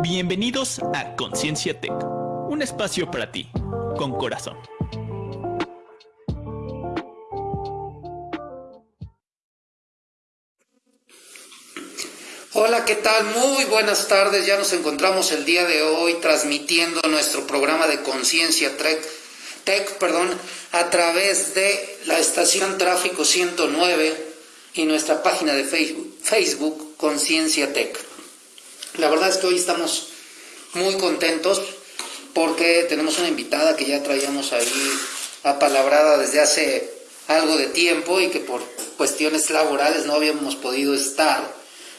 Bienvenidos a Conciencia Tech, un espacio para ti, con corazón. Hola, ¿qué tal? Muy buenas tardes. Ya nos encontramos el día de hoy transmitiendo nuestro programa de Conciencia Tech, Tech perdón, a través de la estación Tráfico 109 y nuestra página de Facebook, Facebook Conciencia Tech. La verdad es que hoy estamos muy contentos porque tenemos una invitada que ya traíamos ahí apalabrada desde hace algo de tiempo y que por cuestiones laborales no habíamos podido estar.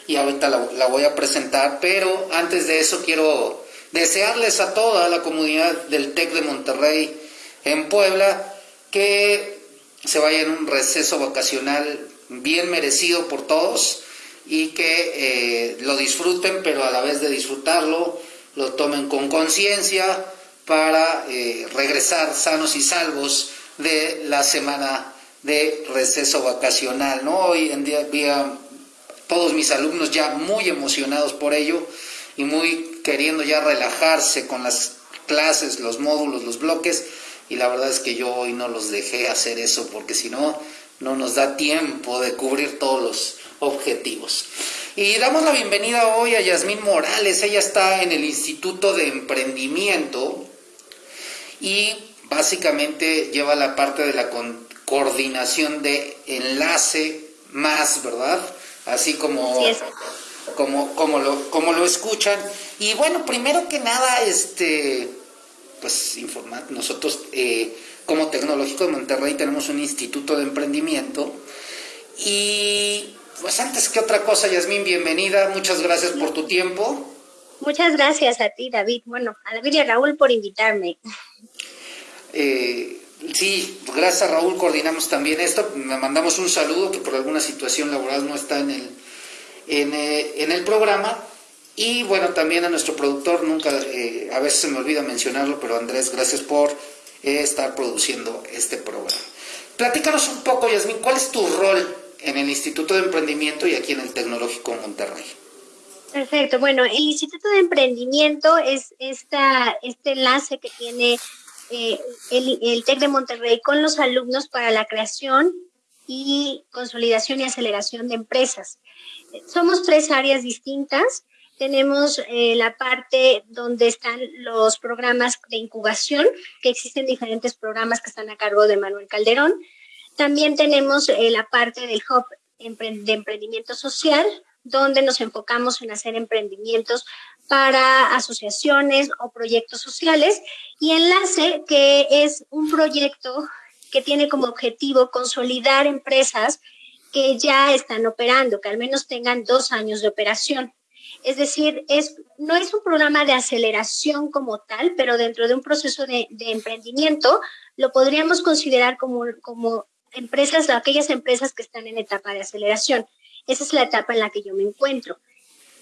Y ahorita la, la voy a presentar, pero antes de eso quiero desearles a toda la comunidad del TEC de Monterrey en Puebla que se vaya en un receso vacacional bien merecido por todos y que eh, lo disfruten, pero a la vez de disfrutarlo, lo tomen con conciencia para eh, regresar sanos y salvos de la semana de receso vacacional. ¿no? Hoy en día había todos mis alumnos ya muy emocionados por ello y muy queriendo ya relajarse con las clases, los módulos, los bloques, y la verdad es que yo hoy no los dejé hacer eso porque si no, no nos da tiempo de cubrir todos los objetivos. Y damos la bienvenida hoy a Yasmín Morales. Ella está en el Instituto de Emprendimiento y básicamente lleva la parte de la coordinación de enlace más, ¿verdad? Así como, como, como, lo, como lo escuchan. Y bueno, primero que nada, este, pues informar, nosotros eh, como Tecnológico de Monterrey tenemos un instituto de emprendimiento y pues antes que otra cosa, Yasmín, bienvenida. Muchas gracias por tu tiempo. Muchas gracias a ti, David. Bueno, a David y a Raúl por invitarme. Eh, sí, gracias a Raúl coordinamos también esto. Me mandamos un saludo que por alguna situación laboral no está en el, en, eh, el programa. Y bueno, también a nuestro productor, nunca, eh, a veces se me olvida mencionarlo, pero Andrés, gracias por estar produciendo este programa. Platícanos un poco, Yasmín, ¿cuál es tu rol en el Instituto de Emprendimiento y aquí en el Tecnológico Monterrey. Perfecto. Bueno, el Instituto de Emprendimiento es esta, este enlace que tiene eh, el, el TEC de Monterrey con los alumnos para la creación y consolidación y aceleración de empresas. Somos tres áreas distintas. Tenemos eh, la parte donde están los programas de incubación, que existen diferentes programas que están a cargo de Manuel Calderón. También tenemos eh, la parte del Hub de Emprendimiento Social, donde nos enfocamos en hacer emprendimientos para asociaciones o proyectos sociales. Y Enlace, que es un proyecto que tiene como objetivo consolidar empresas que ya están operando, que al menos tengan dos años de operación. Es decir, es, no es un programa de aceleración como tal, pero dentro de un proceso de, de emprendimiento lo podríamos considerar como, como empresas, aquellas empresas que están en etapa de aceleración. Esa es la etapa en la que yo me encuentro.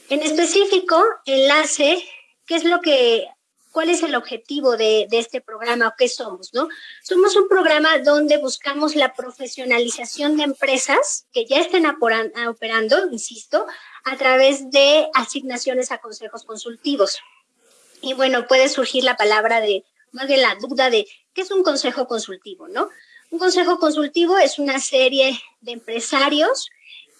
En específico, enlace, ¿qué es lo que, cuál es el objetivo de, este programa o qué somos, no? Somos un programa donde buscamos la profesionalización de empresas que ya estén operando, insisto, a través de asignaciones a consejos consultivos. Y bueno, puede surgir la palabra de, más bien la duda de, ¿qué es un consejo consultivo, no? Un consejo consultivo es una serie de empresarios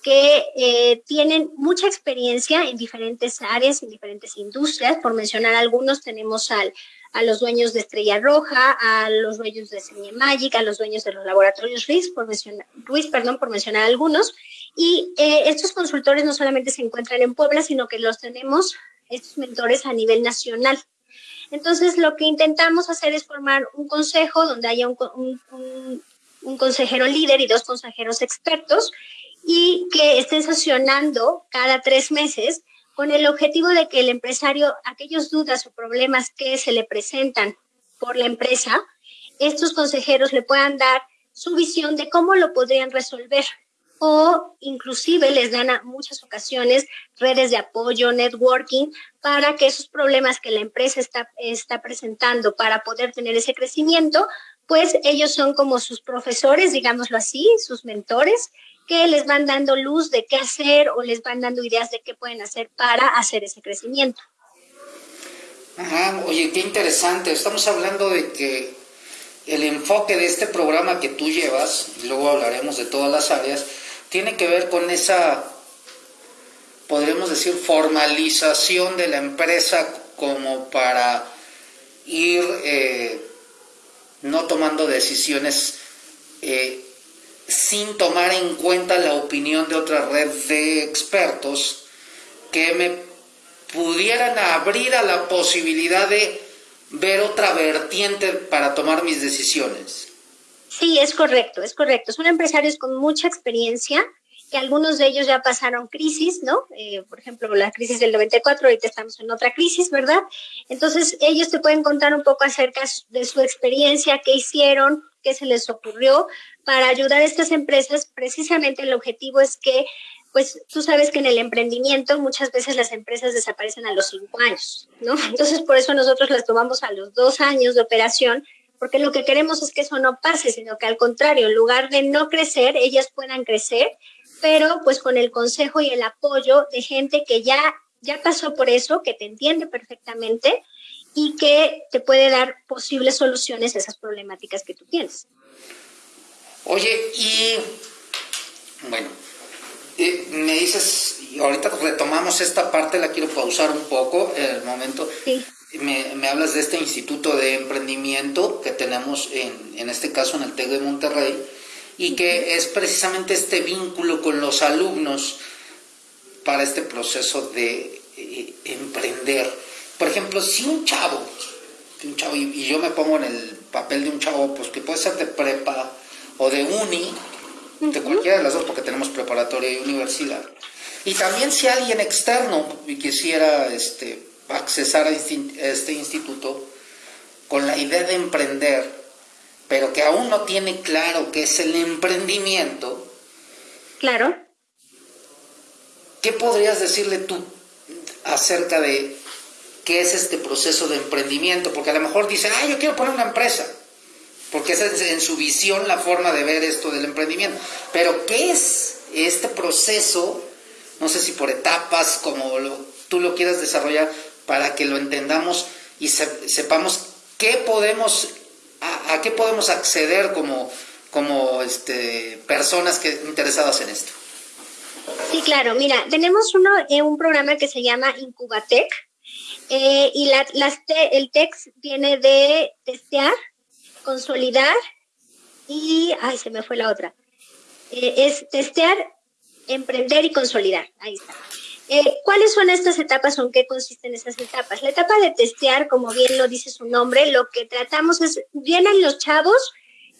que eh, tienen mucha experiencia en diferentes áreas, en diferentes industrias. Por mencionar algunos, tenemos al, a los dueños de Estrella Roja, a los dueños de Semilla Magic, a los dueños de los laboratorios Ruiz, por mencionar, Ruiz, perdón, por mencionar algunos. Y eh, estos consultores no solamente se encuentran en Puebla, sino que los tenemos, estos mentores, a nivel nacional. Entonces, lo que intentamos hacer es formar un consejo donde haya un, consejero líder y dos consejeros expertos y que estén sesionando cada tres meses con el objetivo de que el empresario, aquellos dudas o problemas que se le presentan por la empresa, estos consejeros le puedan dar su visión de cómo lo podrían resolver o inclusive les dan a muchas ocasiones redes de apoyo, networking, para que esos problemas que la empresa está, está presentando para poder tener ese crecimiento, pues ellos son como sus profesores, digámoslo así, sus mentores, que les van dando luz de qué hacer o les van dando ideas de qué pueden hacer para hacer ese crecimiento. Ajá, oye, qué interesante. Estamos hablando de que el enfoque de este programa que tú llevas, y luego hablaremos de todas las áreas, tiene que ver con esa, podríamos decir, formalización de la empresa como para ir eh, no tomando decisiones eh, sin tomar en cuenta la opinión de otra red de expertos que me pudieran abrir a la posibilidad de ver otra vertiente para tomar mis decisiones. Sí, es correcto, es correcto. Son empresarios con mucha experiencia, que algunos de ellos ya pasaron crisis, ¿no? Eh, por ejemplo, la crisis del 94, ahorita estamos en otra crisis, ¿verdad? Entonces, ellos te pueden contar un poco acerca de su experiencia, qué hicieron, qué se les ocurrió para ayudar a estas empresas. Precisamente el objetivo es que pues tú sabes que en el emprendimiento muchas veces las empresas desaparecen a los cinco años, ¿no? Entonces por eso nosotros las tomamos a los dos años de operación, porque lo que queremos es que eso no pase, sino que al contrario, en lugar de no crecer, ellas puedan crecer, pero pues con el consejo y el apoyo de gente que ya, ya pasó por eso, que te entiende perfectamente y que te puede dar posibles soluciones a esas problemáticas que tú tienes. Oye, y bueno, me dices, ahorita retomamos esta parte, la quiero pausar un poco en el momento. Me, hablas de este instituto de emprendimiento que tenemos en, en este caso en el TEC de Monterrey y que es precisamente este vínculo con los alumnos para este proceso de eh, emprender. Por ejemplo, si un chavo, un chavo y, y, yo me pongo en el papel de un chavo, pues que puede ser de prepa o de uni, de cualquiera de las dos, porque tenemos preparatoria y universidad. Y también si alguien externo quisiera este, accesar a este instituto con la idea de emprender, pero que aún no tiene claro qué es el emprendimiento. Claro. ¿Qué podrías decirle tú acerca de qué es este proceso de emprendimiento? Porque a lo mejor dice, ah, yo quiero poner una empresa porque esa es en su visión la forma de ver esto del emprendimiento. Pero ¿qué es este proceso? No sé si por etapas, como tú lo quieras desarrollar, para que lo entendamos y sepamos qué podemos, a, qué podemos acceder como, como este, personas que, interesadas en esto. Sí, claro. Mira, tenemos uno, eh, un programa que se llama Incubatec. Eh, y el TEX viene de testear, consolidar y, ay, se me fue la otra. Eh, es testear, emprender y consolidar. Ahí está. Eh, ¿Cuáles son estas etapas o en qué consisten esas etapas? La etapa de testear, como bien lo dice su nombre, lo que tratamos es, vienen los chavos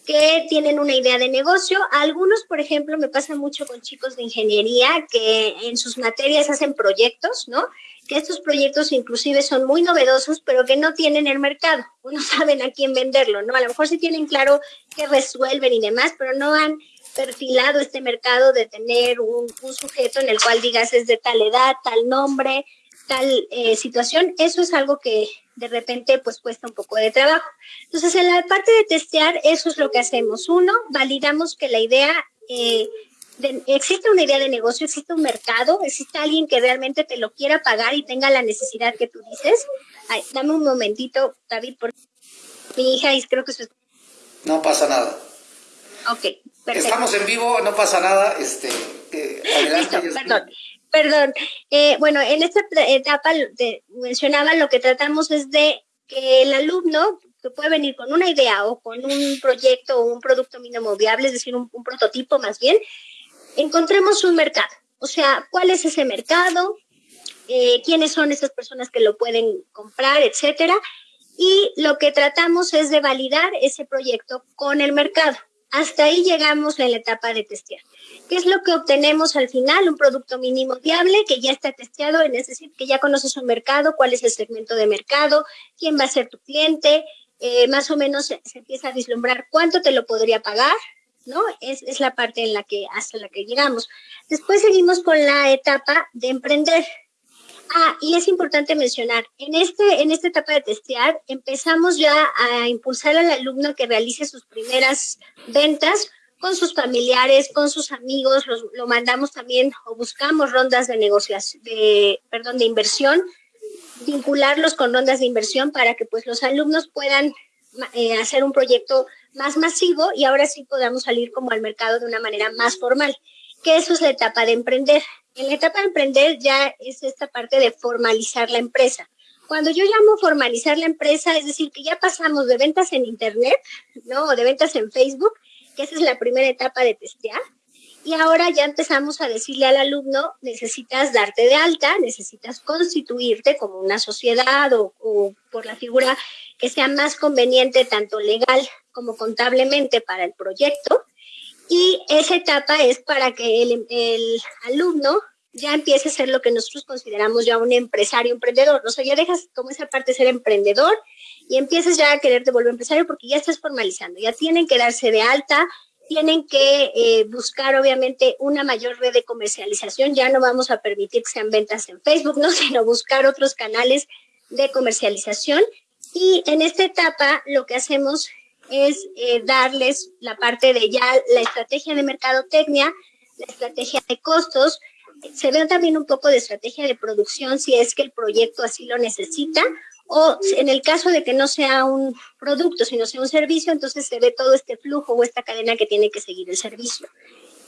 que tienen una idea de negocio. Algunos, por ejemplo, me pasa mucho con chicos de ingeniería que en sus materias hacen proyectos, ¿no? que estos proyectos inclusive son muy novedosos, pero que no tienen el mercado, no saben a quién venderlo, ¿no? A lo mejor sí tienen claro qué resuelven y demás, pero no han perfilado este mercado de tener un, sujeto en el cual digas es de tal edad, tal nombre, tal eh, situación. Eso es algo que de repente pues cuesta un poco de trabajo. Entonces, en la parte de testear, eso es lo que hacemos. Uno, validamos que la idea... Eh, existe una idea de negocio, existe un mercado, existe alguien que realmente te lo quiera pagar y tenga la necesidad que tú dices. dame un momentito, David, por mi hija y creo que No pasa nada. Ok, perfecto. Estamos en vivo, no pasa nada. Este, adelante. perdón. Perdón. Eh, bueno, en esta etapa mencionaba lo que tratamos es de que el alumno que puede venir con una idea o con un proyecto o un producto mínimo viable, es decir, un prototipo más bien, encontremos un mercado. O sea, ¿cuál es ese mercado? Eh, ¿Quiénes son esas personas que lo pueden comprar, etcétera? Y lo que tratamos es de validar ese proyecto con el mercado. Hasta ahí llegamos en la etapa de testear. ¿Qué es lo que obtenemos al final? Un producto mínimo viable que ya está testeado, es decir, que ya conoces un mercado, cuál es el segmento de mercado, quién va a ser tu cliente, eh, más o menos se, empieza a vislumbrar cuánto te lo podría pagar, ¿no? Es, es la parte en la que, hasta la que llegamos. Después seguimos con la etapa de emprender. Ah, y es importante mencionar, en, este, en esta etapa de testear empezamos ya a impulsar al alumno que realice sus primeras ventas con sus familiares, con sus amigos, lo mandamos también o buscamos rondas de negociación, de, perdón, de inversión vincularlos con rondas de inversión para que pues los alumnos puedan eh, hacer un proyecto más masivo y ahora sí podamos salir como al mercado de una manera más formal, que eso es la etapa de emprender. En la etapa de emprender ya es esta parte de formalizar la empresa. Cuando yo llamo formalizar la empresa, es decir, que ya pasamos de ventas en Internet, ¿no? O de ventas en Facebook, que esa es la primera etapa de testear, y ahora ya empezamos a decirle al alumno, necesitas darte de alta, necesitas constituirte como una sociedad o, por la figura que sea más conveniente tanto legal como contablemente para el proyecto. Y esa etapa es para que el, alumno ya empiece a ser lo que nosotros consideramos ya un empresario, emprendedor. O sea, ya dejas como esa parte de ser emprendedor y empiezas ya a quererte volver empresario porque ya estás formalizando, ya tienen que darse de alta, tienen que eh, buscar obviamente una mayor red de comercialización. Ya no vamos a permitir que sean ventas en Facebook, ¿no? sino buscar otros canales de comercialización. Y en esta etapa lo que hacemos es eh, darles la parte de ya la estrategia de mercadotecnia, la estrategia de costos, se ve también un poco de estrategia de producción si es que el proyecto así lo necesita o en el caso de que no sea un producto, sino sea un servicio, entonces se ve todo este flujo o esta cadena que tiene que seguir el servicio.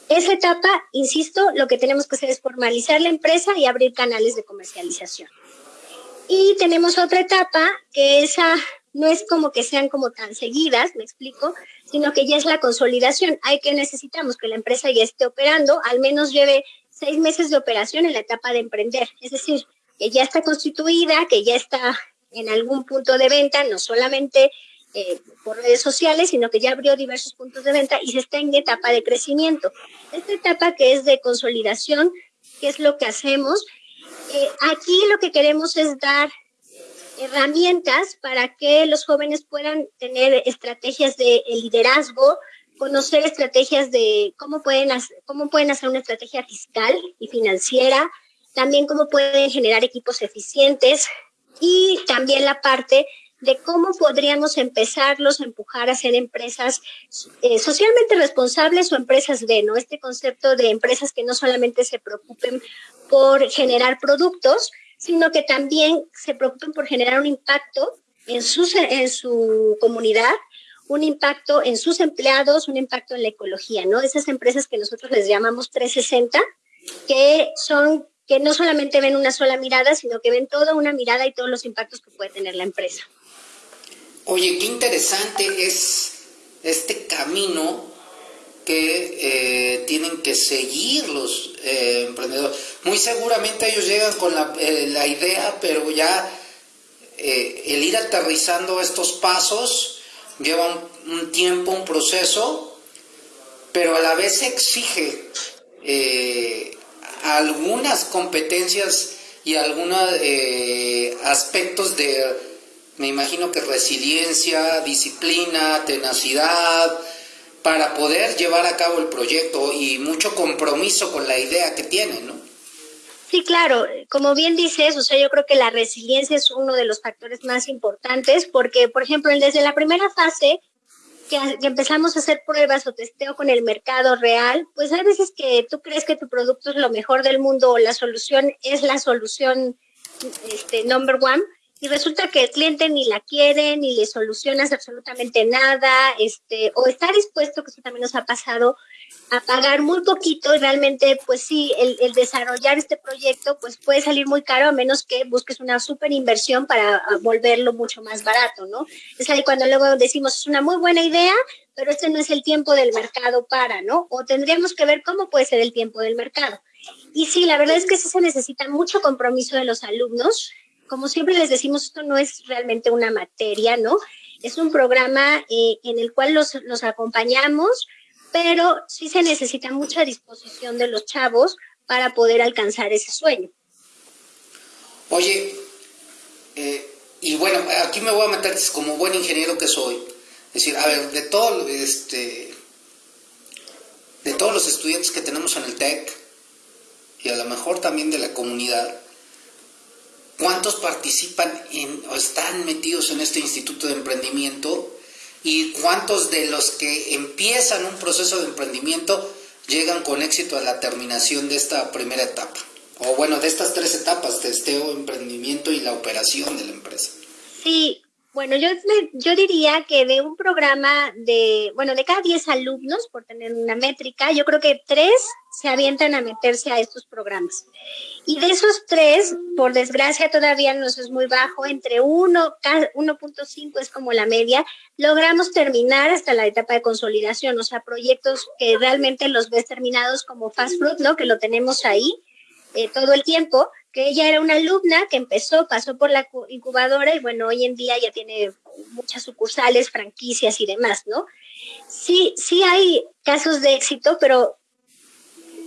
Esa etapa, insisto, lo que tenemos que hacer es formalizar la empresa y abrir canales de comercialización. Y tenemos otra etapa que esa no es como que sean como tan seguidas, me explico, sino que ya es la consolidación. Hay que necesitamos que la empresa ya esté operando, al menos lleve seis meses de operación en la etapa de emprender, es decir, que ya está constituida, que ya está en algún punto de venta, no solamente eh, por redes sociales, sino que ya abrió diversos puntos de venta y se está en etapa de crecimiento. Esta etapa que es de consolidación, ¿qué es lo que hacemos? Eh, aquí lo que queremos es dar herramientas para que los jóvenes puedan tener estrategias de liderazgo, conocer estrategias de cómo pueden, hacer, cómo pueden hacer una estrategia fiscal y financiera, también cómo pueden generar equipos eficientes, y también la parte de cómo podríamos empezarlos a empujar a ser empresas eh, socialmente responsables o empresas de, ¿no? Este concepto de empresas que no solamente se preocupen por generar productos, sino que también se preocupen por generar un impacto en su, en su comunidad, un impacto en sus empleados, un impacto en la ecología, ¿no? Esas empresas que nosotros les llamamos 360, que son que no solamente ven una sola mirada, sino que ven toda una mirada y todos los impactos que puede tener la empresa. Oye, qué interesante es este camino que eh, tienen que seguir los eh, emprendedores. Muy seguramente ellos llegan con la, eh, la idea, pero ya el ir aterrizando estos pasos lleva un, tiempo, un proceso, pero a la vez exige algunas competencias y algunos eh, aspectos de, me imagino que resiliencia, disciplina, tenacidad, para poder llevar a cabo el proyecto y mucho compromiso con la idea que tienen, ¿no? Sí, claro, como bien dices, o sea, yo creo que la resiliencia es uno de los factores más importantes porque, por ejemplo, desde la primera fase, que, empezamos a hacer pruebas o testeo con el mercado real, pues hay veces que tú crees que tu producto es lo mejor del mundo o la solución es la solución este, number one y resulta que el cliente ni la quiere, ni le solucionas absolutamente nada, este, o está dispuesto, que eso también nos ha pasado, a pagar muy poquito y realmente, pues sí, el, el, desarrollar este proyecto, pues puede salir muy caro a menos que busques una súper inversión para ah, volverlo mucho más barato, ¿no? Es ahí cuando luego decimos, es una muy buena idea, pero este no es el tiempo del mercado para, ¿no? O tendríamos que ver cómo puede ser el tiempo del mercado. Y sí, la verdad es que sí se necesita mucho compromiso de los alumnos. Como siempre les decimos, esto no es realmente una materia, ¿no? Es un programa eh, en el cual los, los acompañamos, pero sí se necesita mucha disposición de los chavos para poder alcanzar ese sueño. Oye, eh, y bueno, aquí me voy a meter como buen ingeniero que soy. Es decir, a ver, de todo este de todos los estudiantes que tenemos en el TEC y a lo mejor también de la comunidad, ¿cuántos participan en, o están metidos en este instituto de emprendimiento? Y cuántos de los que empiezan un proceso de emprendimiento llegan con éxito a la terminación de esta primera etapa. o bueno, de estas tres etapas, testeo, emprendimiento y la operación de la empresa. Sí, bueno, yo, yo diría que de un programa de, bueno, de cada 10 alumnos, por tener una métrica, yo creo que tres se avientan a meterse a estos programas. Y de esos tres, por desgracia todavía nos es muy bajo, entre 1, 1.5 es como la media, logramos terminar hasta la etapa de consolidación, o sea, proyectos que realmente los ves terminados como Fast Fruit, ¿no? Que lo tenemos ahí eh, todo el tiempo que ella era una alumna que empezó, pasó por la incubadora y bueno, hoy en día ya tiene muchas sucursales, franquicias y demás, ¿no? Sí, sí hay casos de éxito, pero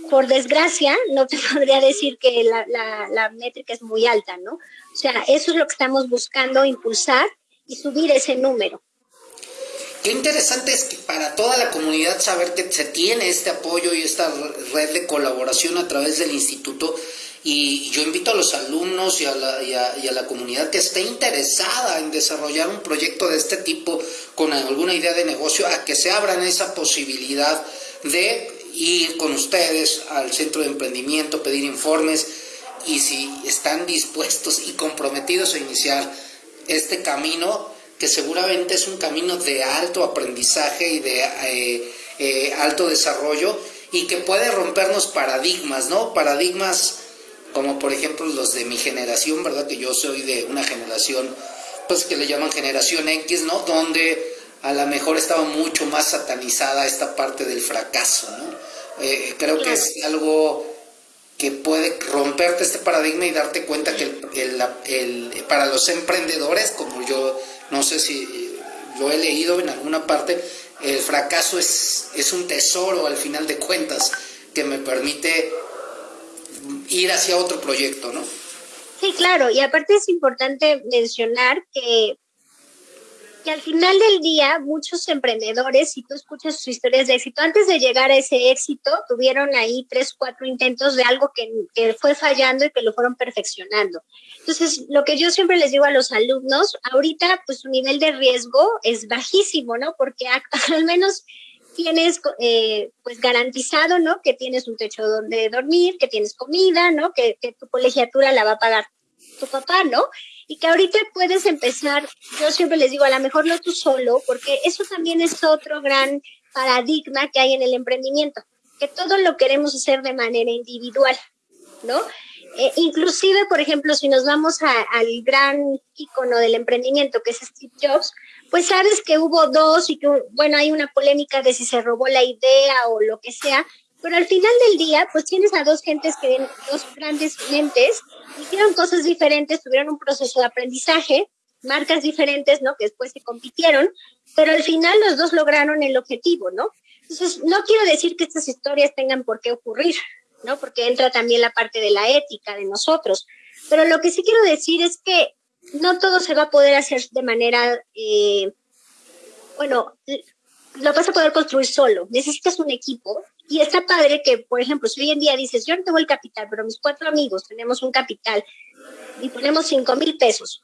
por desgracia no te podría decir que la, la, la métrica es muy alta, ¿no? O sea, eso es lo que estamos buscando, impulsar y subir ese número. Qué interesante es que para toda la comunidad saber que se tiene este apoyo y esta red de colaboración a través del instituto y yo invito a los alumnos y a, la, y, a, la, comunidad que esté interesada en desarrollar un proyecto de este tipo con alguna idea de negocio a que se abran esa posibilidad de ir con ustedes al centro de emprendimiento, pedir informes y si están dispuestos y comprometidos a iniciar este camino, que seguramente es un camino de alto aprendizaje y de eh, eh, alto desarrollo y que puede rompernos paradigmas, ¿no? Paradigmas como por ejemplo los de mi generación, ¿verdad? Que yo soy de una generación, pues que le llaman generación X, ¿no? Donde a lo mejor estaba mucho más satanizada esta parte del fracaso, ¿no? Eh, creo que es algo que puede romperte este paradigma y darte cuenta que el, el, para los emprendedores, como yo no sé si lo he leído en alguna parte, el fracaso es, es un tesoro al final de cuentas que me permite ir hacia otro proyecto, ¿no? Sí, claro, y aparte es importante mencionar que, que al final del día muchos emprendedores, si tú escuchas sus historias de éxito, antes de llegar a ese éxito, tuvieron ahí tres, cuatro intentos de algo que, que fue fallando y que lo fueron perfeccionando. Entonces, lo que yo siempre les digo a los alumnos, ahorita pues su nivel de riesgo es bajísimo, ¿no? Porque al menos tienes eh, pues garantizado, ¿no? Que tienes un techo donde dormir, que tienes comida, ¿no? Que, que, tu colegiatura la va a pagar tu papá, ¿no? Y que ahorita puedes empezar, yo siempre les digo, a lo mejor no tú solo, porque eso también es otro gran paradigma que hay en el emprendimiento, que todo lo queremos hacer de manera individual, ¿no? Eh, inclusive, por ejemplo, si nos vamos al gran icono del emprendimiento, que es Steve Jobs, pues sabes que hubo dos y que, bueno, hay una polémica de si se robó la idea o lo que sea, pero al final del día, pues tienes a dos gentes que, dos grandes mentes, hicieron cosas diferentes, tuvieron un proceso de aprendizaje, marcas diferentes, ¿no? Que después se compitieron, pero al final los dos lograron el objetivo, ¿no? Entonces, no quiero decir que estas historias tengan por qué ocurrir, ¿no? Porque entra también la parte de la ética de nosotros. Pero lo que sí quiero decir es que no todo se va a poder hacer de manera, eh, bueno, lo vas a poder construir solo. Necesitas un equipo y está padre que, por ejemplo, si hoy en día dices, yo no tengo el capital, pero mis cuatro amigos tenemos un capital y ponemos cinco mil pesos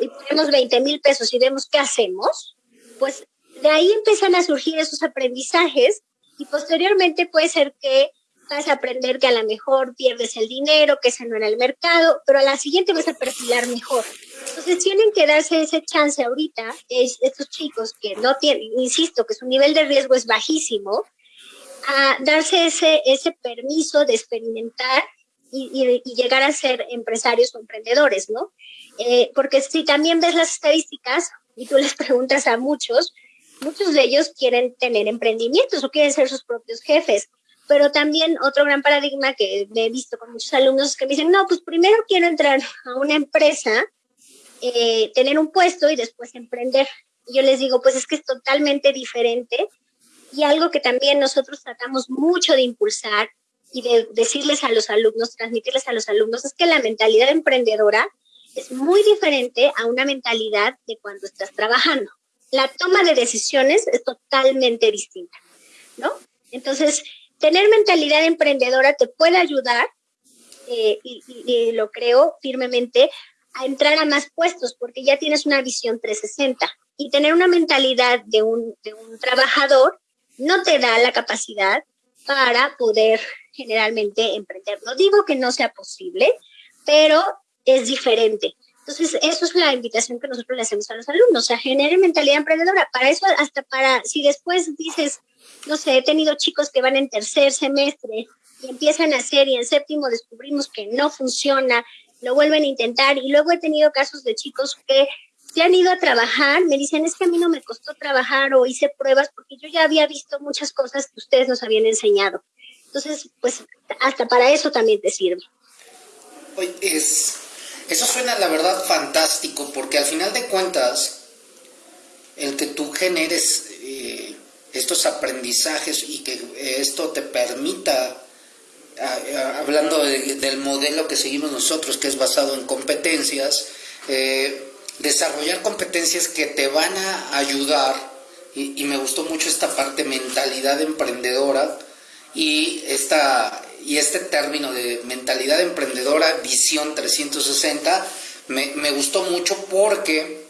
y, ponemos 20 mil pesos y vemos qué hacemos, pues de ahí empiezan a surgir esos aprendizajes y posteriormente puede ser que vas a aprender que a lo mejor pierdes el dinero, que ese no era el mercado, pero a la siguiente vas a perfilar mejor. Entonces tienen que darse ese chance ahorita, es, estos chicos que no tienen, insisto, que su nivel de riesgo es bajísimo, a darse ese, ese permiso de experimentar y, llegar a ser empresarios o emprendedores, ¿no? Eh, porque si también ves las estadísticas y tú les preguntas a muchos, muchos de ellos quieren tener emprendimientos o quieren ser sus propios jefes pero también otro gran paradigma que he visto con muchos alumnos que me dicen, no, pues primero quiero entrar a una empresa, eh, tener un puesto y después emprender. Y yo les digo, pues es que es totalmente diferente y algo que también nosotros tratamos mucho de impulsar y de decirles a los alumnos, transmitirles a los alumnos, es que la mentalidad emprendedora es muy diferente a una mentalidad de cuando estás trabajando. La toma de decisiones es totalmente distinta, ¿no? Entonces, tener mentalidad emprendedora te puede ayudar, eh, y, lo creo firmemente, a entrar a más puestos porque ya tienes una visión 360 y tener una mentalidad de un, de un trabajador no te da la capacidad para poder generalmente emprender. No digo que no sea posible, pero es diferente. Entonces, eso es la invitación que nosotros le hacemos a los alumnos, o sea, genere mentalidad emprendedora. Para eso, hasta para, si después dices, no sé, he tenido chicos que van en tercer semestre y empiezan a hacer y en séptimo descubrimos que no funciona, lo vuelven a intentar y luego he tenido casos de chicos que se han ido a trabajar, me dicen, es que a mí no me costó trabajar o hice pruebas porque yo ya había visto muchas cosas que ustedes nos habían enseñado. Entonces, pues hasta para eso también te sirve. es, eso suena la verdad fantástico porque al final de cuentas, el que tú generes eh, estos aprendizajes y que esto te permita hablando del modelo que seguimos nosotros, que es basado en competencias, eh, desarrollar competencias que te van a ayudar, y, me gustó mucho esta parte mentalidad emprendedora, y, esta, y este término de mentalidad emprendedora, visión 360, me, me gustó mucho porque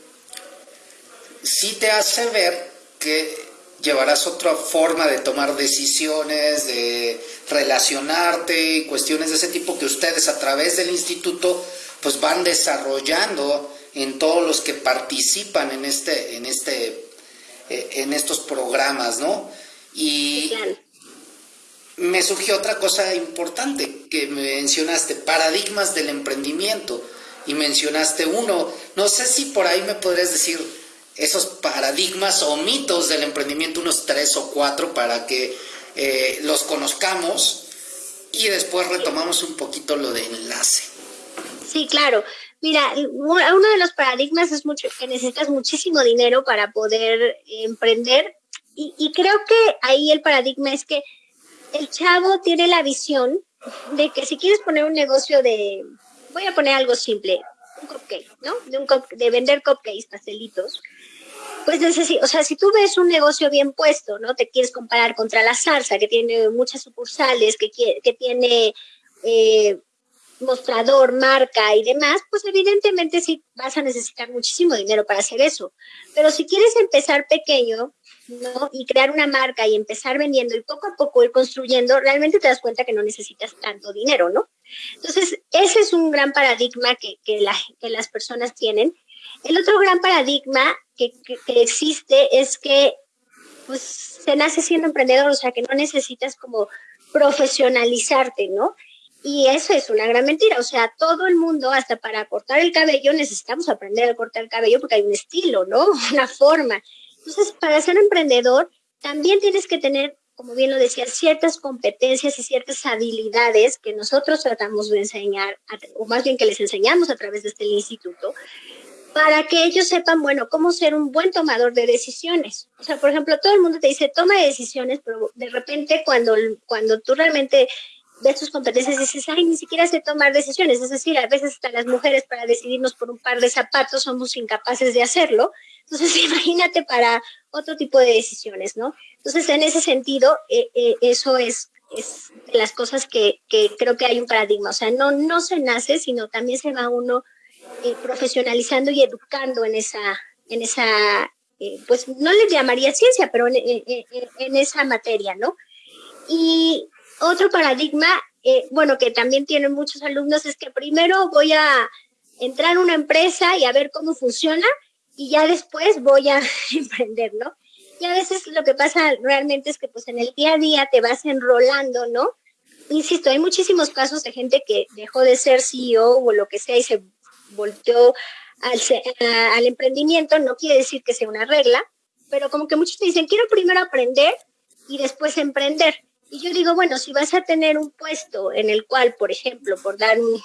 sí te hace ver que llevarás otra forma de tomar decisiones, de relacionarte y cuestiones de ese tipo que ustedes a través del instituto pues van desarrollando en todos los que participan en este en este eh, en estos programas, ¿no? Y me surgió otra cosa importante que mencionaste, paradigmas del emprendimiento. Y mencionaste uno, no sé si por ahí me podrías decir esos paradigmas o mitos del emprendimiento, unos tres o cuatro, para que eh, los conozcamos y después retomamos un poquito lo de enlace. Sí, claro. Mira, uno de los paradigmas es mucho, que necesitas muchísimo dinero para poder emprender y, y creo que ahí el paradigma es que el chavo tiene la visión de que si quieres poner un negocio de, voy a poner algo simple, un cupcake, ¿no? De, un de vender cupcakes, pastelitos. Pues o sea, si tú ves un negocio bien puesto, ¿no? Te quieres comparar contra la salsa, que tiene muchas sucursales, que, que tiene eh, mostrador, marca y demás, pues evidentemente sí vas a necesitar muchísimo dinero para hacer eso. Pero si quieres empezar pequeño, ¿no? Y crear una marca y empezar vendiendo y poco a poco ir construyendo, realmente te das cuenta que no necesitas tanto dinero, ¿no? Entonces, ese es un gran paradigma que, que, la, que las personas tienen el otro gran paradigma que, existe es que pues se nace siendo emprendedor, o sea que no necesitas como profesionalizarte, ¿no? Y eso es una gran mentira, o sea, todo el mundo, hasta para cortar el cabello, necesitamos aprender a cortar el cabello porque hay un estilo, ¿no? Una forma. Entonces, para ser emprendedor, también tienes que tener, como bien lo decía, ciertas competencias y ciertas habilidades que nosotros tratamos de enseñar, o más bien que les enseñamos a través de este instituto, para que ellos sepan, bueno, cómo ser un buen tomador de decisiones. O sea, por ejemplo, todo el mundo te dice, toma decisiones, pero de repente cuando, cuando tú realmente ves tus competencias dices, ay, ni siquiera sé tomar decisiones. Es decir, a veces hasta las mujeres para decidirnos por un par de zapatos somos incapaces de hacerlo. Entonces, imagínate para otro tipo de decisiones, ¿no? Entonces, en ese sentido, eh, eh, eso es, es de las cosas que, que creo que hay un paradigma. O sea, no, no se nace, sino también se va uno eh, profesionalizando y educando en esa, en esa eh, pues no les llamaría ciencia, pero en, esa materia, ¿no? Y otro paradigma, eh, bueno, que también tienen muchos alumnos, es que primero voy a entrar a una empresa y a ver cómo funciona y ya después voy a emprender, ¿no? Y a veces lo que pasa realmente es que pues en el día a día te vas enrolando, ¿no? Insisto, hay muchísimos casos de gente que dejó de ser CEO o lo que sea y se volteó al, al emprendimiento, no quiere decir que sea una regla, pero como que muchos te dicen, quiero primero aprender y después emprender. Y yo digo, bueno, si vas a tener un puesto en el cual, por ejemplo, por dar un,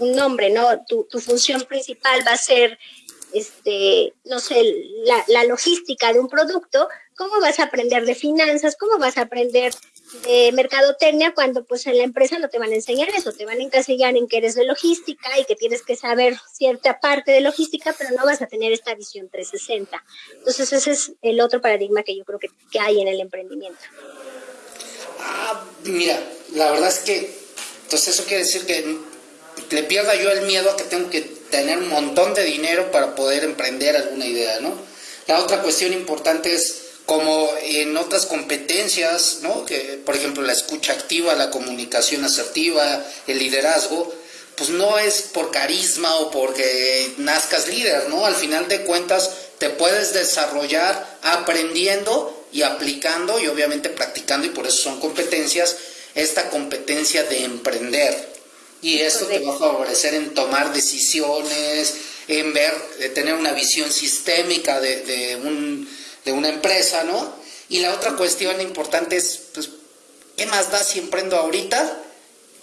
nombre, ¿no? Tu, tu, función principal va a ser, este, no sé, la, la, logística de un producto, ¿cómo vas a aprender de finanzas? ¿Cómo vas a aprender de mercadotecnia cuando pues en la empresa no te van a enseñar eso, te van a encasillar en que eres de logística y que tienes que saber cierta parte de logística, pero no vas a tener esta visión 360. Entonces ese es el otro paradigma que yo creo que, que hay en el emprendimiento. Ah, mira, la verdad es que, entonces eso quiere decir que le pierda yo el miedo a que tengo que tener un montón de dinero para poder emprender alguna idea, ¿no? La otra cuestión importante es como en otras competencias, ¿no? Que, por ejemplo, la escucha activa, la comunicación asertiva, el liderazgo, pues no es por carisma o porque nazcas líder, ¿no? Al final de cuentas te puedes desarrollar aprendiendo y aplicando y obviamente practicando y por eso son competencias, esta competencia de emprender. Y eso te va a favorecer en tomar decisiones, en ver, de tener una visión sistémica de, de, un, de una empresa, ¿no? Y la otra cuestión importante es, pues, ¿qué más da si emprendo ahorita?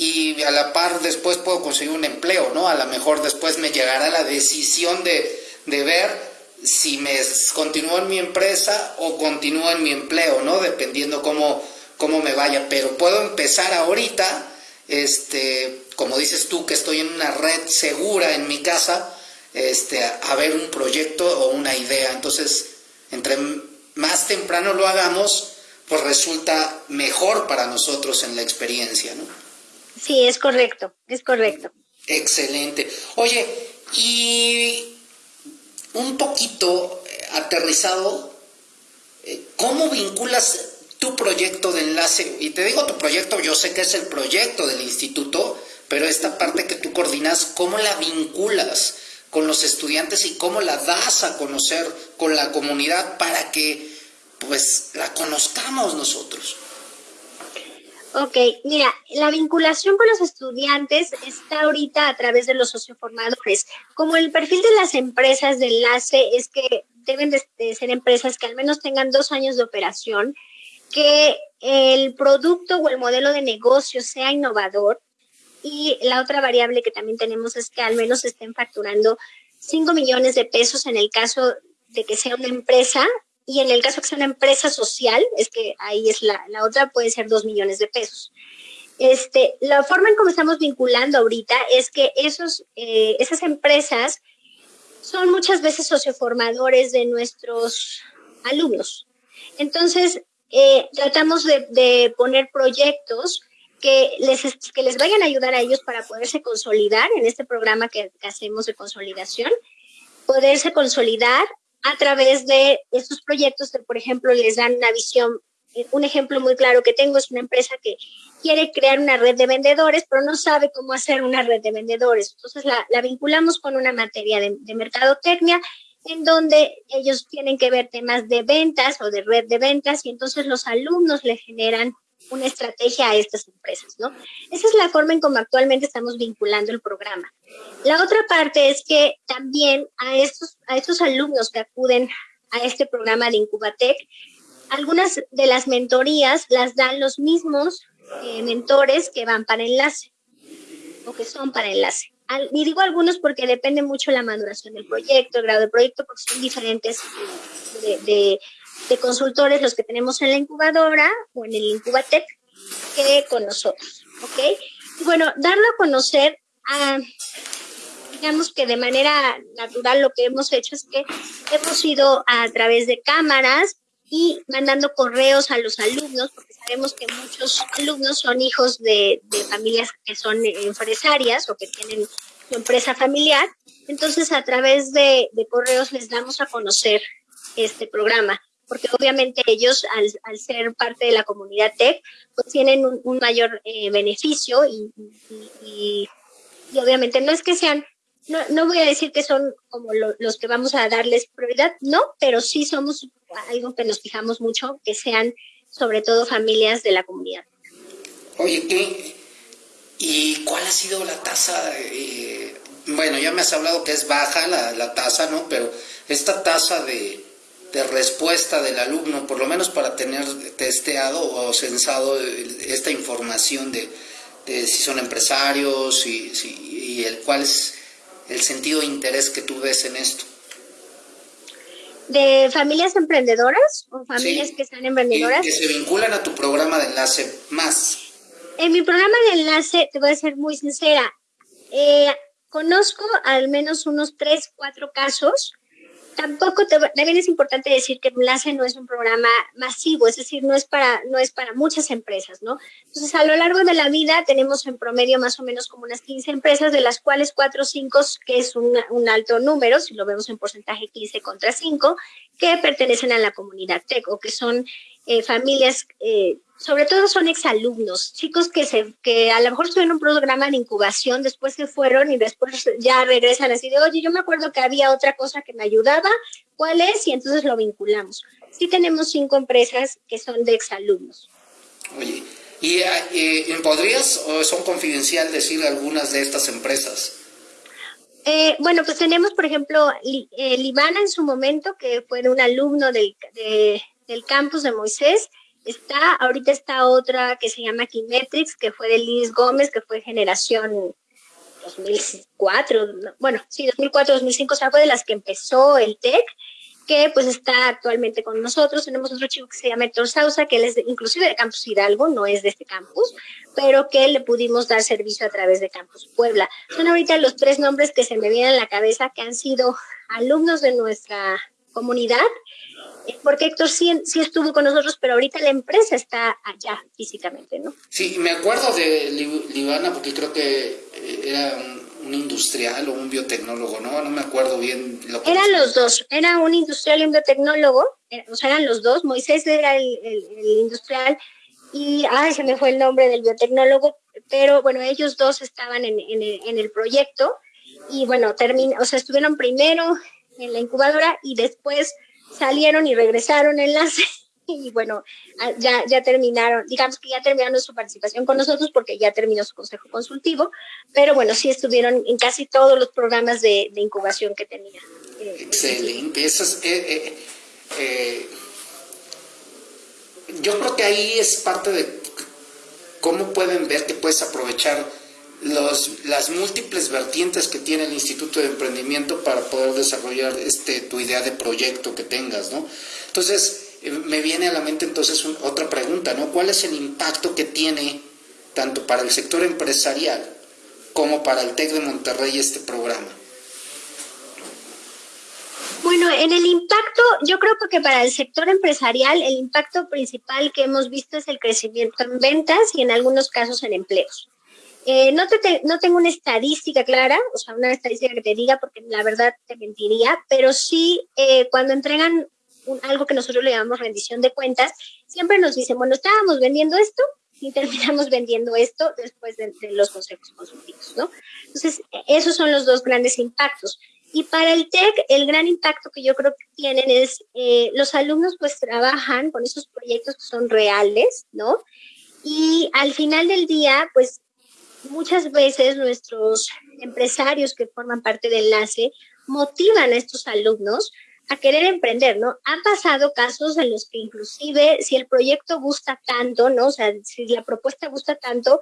y a la par después puedo conseguir un empleo, ¿no? A lo mejor después me llegará la decisión de, de ver si me continúo en mi empresa o continúo en mi empleo, ¿no? Dependiendo cómo, cómo me vaya. Pero puedo empezar ahorita, este, como dices tú, que estoy en una red segura en mi casa, este, a ver un proyecto o una idea. Entonces, entre más temprano lo hagamos, pues resulta mejor para nosotros en la experiencia, ¿no? Sí, es correcto, es correcto. Excelente. Oye, y un poquito eh, aterrizado, eh, ¿cómo vinculas tu proyecto de enlace? Y te digo tu proyecto, yo sé que es el proyecto del instituto, pero esta parte que tú coordinas, ¿cómo la vinculas con los estudiantes y cómo la das a conocer con la comunidad para que pues la conozcamos nosotros? Ok, mira, la vinculación con los estudiantes está ahorita a través de los socioformadores. Como el perfil de las empresas de enlace es que deben de, ser empresas que al menos tengan dos años de operación, que el producto o el modelo de negocio sea innovador y la otra variable que también tenemos es que al menos estén facturando 5 millones de pesos en el caso de que sea una empresa y en el caso que sea una empresa social, es que ahí es la, la otra, puede ser dos millones de pesos. Este, la forma en cómo estamos vinculando ahorita es que esos, eh, esas empresas son muchas veces socioformadores de nuestros alumnos. Entonces, eh, tratamos de, de, poner proyectos que les, que les vayan a ayudar a ellos para poderse consolidar en este programa que, hacemos de consolidación, poderse consolidar a través de estos proyectos que, por ejemplo, les dan una visión. Eh, un ejemplo muy claro que tengo es una empresa que quiere crear una red de vendedores, pero no sabe cómo hacer una red de vendedores. Entonces la, la vinculamos con una materia de, de mercadotecnia en donde ellos tienen que ver temas de ventas o de red de ventas y entonces los alumnos le generan una estrategia a estas empresas, ¿no? Esa es la forma en cómo actualmente estamos vinculando el programa. La otra parte es que también a estos, a estos alumnos que acuden a este programa de Incubatec, algunas de las mentorías las dan los mismos eh, mentores que van para enlace o que son para enlace. y digo algunos porque depende mucho la maduración del proyecto, el grado del proyecto, porque son diferentes de, de de consultores los que tenemos en la incubadora o en el Incubatec que con nosotros, ¿ok? Bueno, darlo a conocer, a, digamos que de manera natural lo que hemos hecho es que hemos ido a través de cámaras y mandando correos a los alumnos, porque sabemos que muchos alumnos son hijos de, de familias que son empresarias o que tienen su empresa familiar. Entonces, a través de, de correos les damos a conocer este programa porque obviamente ellos al, ser parte de la comunidad tech, pues tienen un, mayor eh, beneficio y, y, obviamente no es que sean, no, no voy a decir que son como los que vamos a darles prioridad, no, pero sí somos algo que nos fijamos mucho, que sean sobre todo familias de la comunidad. Oye, ¿qué? ¿y cuál ha sido la tasa? Eh, bueno, ya me has hablado que es baja la, la tasa, ¿no? Pero esta tasa de de respuesta del alumno, por lo menos para tener testeado o censado esta información de, si son empresarios y, y, el cuál es el sentido de interés que tú ves en esto. ¿De familias emprendedoras o familias que están emprendedoras? que se vinculan a tu programa de enlace más. En mi programa de enlace, te voy a ser muy sincera, eh, conozco al menos unos tres, cuatro casos tampoco también es importante decir que Enlace no es un programa masivo, es decir, no es para no es para muchas empresas, ¿no? Entonces, a lo largo de la vida tenemos en promedio más o menos como unas 15 empresas, de las cuales 4 o 5, que es un, un alto número, si lo vemos en porcentaje 15 contra 5, que pertenecen a la comunidad tech o que son eh, familias, eh, sobre todo son exalumnos, chicos que, se, que a lo mejor estuvieron en un programa de incubación, después se fueron y después ya regresan así de, oye, yo me acuerdo que había otra cosa que me ayudaba, ¿cuál es? Y entonces lo vinculamos. Sí tenemos cinco empresas que son de exalumnos. Oye, ¿y eh, podrías o son confidencial decir algunas de estas empresas? Eh, bueno, pues tenemos, por ejemplo, eh, Libana en su momento, que fue un alumno del, del campus de Moisés. Está, ahorita está otra que se llama Kimetrix, que fue de Liz Gómez, que fue generación 2004, bueno, sí, 2004, 2005, o sea, fue de las que empezó el TEC que pues está actualmente con nosotros. Tenemos otro chico que se llama Héctor Sausa, que él es inclusive de Campus Hidalgo, no es de este campus, pero que le pudimos dar servicio a través de Campus Puebla. Son ahorita los tres nombres que se me vienen a la cabeza que han sido alumnos de nuestra comunidad, porque Héctor sí, sí estuvo con nosotros, pero ahorita la empresa está allá físicamente, ¿no? Sí, me acuerdo de Libana porque creo que eh, era un un industrial o un biotecnólogo, ¿no? No me acuerdo bien lo que... Eran los dos, era un industrial y un biotecnólogo, eh, o sea, eran los dos, Moisés era el, industrial y, ay, se me fue el nombre del biotecnólogo, pero bueno, ellos dos estaban en, el, proyecto y bueno, termin, o sea, estuvieron primero en la incubadora y después salieron y regresaron enlace y bueno, ah, ya, ya terminaron, digamos que ya terminaron su participación con nosotros porque ya terminó su consejo consultivo, pero bueno, sí estuvieron en casi todos los programas de, incubación que tenía. Eh, Excelente, eso es, eh, eh, yo creo que ahí es parte de cómo pueden ver que puedes aprovechar los, las múltiples vertientes que tiene el Instituto de Emprendimiento para poder desarrollar este, tu idea de proyecto que tengas, ¿no? Entonces, me viene a la mente entonces otra pregunta, ¿no? ¿Cuál es el impacto que tiene tanto para el sector empresarial como para el TEC de Monterrey este programa? Bueno, en el impacto, yo creo que para el sector empresarial el impacto principal que hemos visto es el crecimiento en ventas y en algunos casos en empleos. Eh, no, te, no tengo una estadística clara, o sea, una estadística que te diga, porque la verdad te mentiría, pero sí eh, cuando entregan algo que nosotros le llamamos rendición de cuentas, siempre nos dicen, bueno, estábamos vendiendo esto y terminamos vendiendo esto después de, los consejos consultivos, ¿no? Entonces, esos son los dos grandes impactos. Y para el TEC, el gran impacto que yo creo que tienen es, eh, los alumnos pues trabajan con esos proyectos que son reales, ¿no? Y al final del día, pues muchas veces nuestros empresarios que forman parte del enlace motivan a estos alumnos a querer emprender, ¿no? Han pasado casos en los que inclusive si el proyecto gusta tanto, ¿no? O sea, si la propuesta gusta tanto,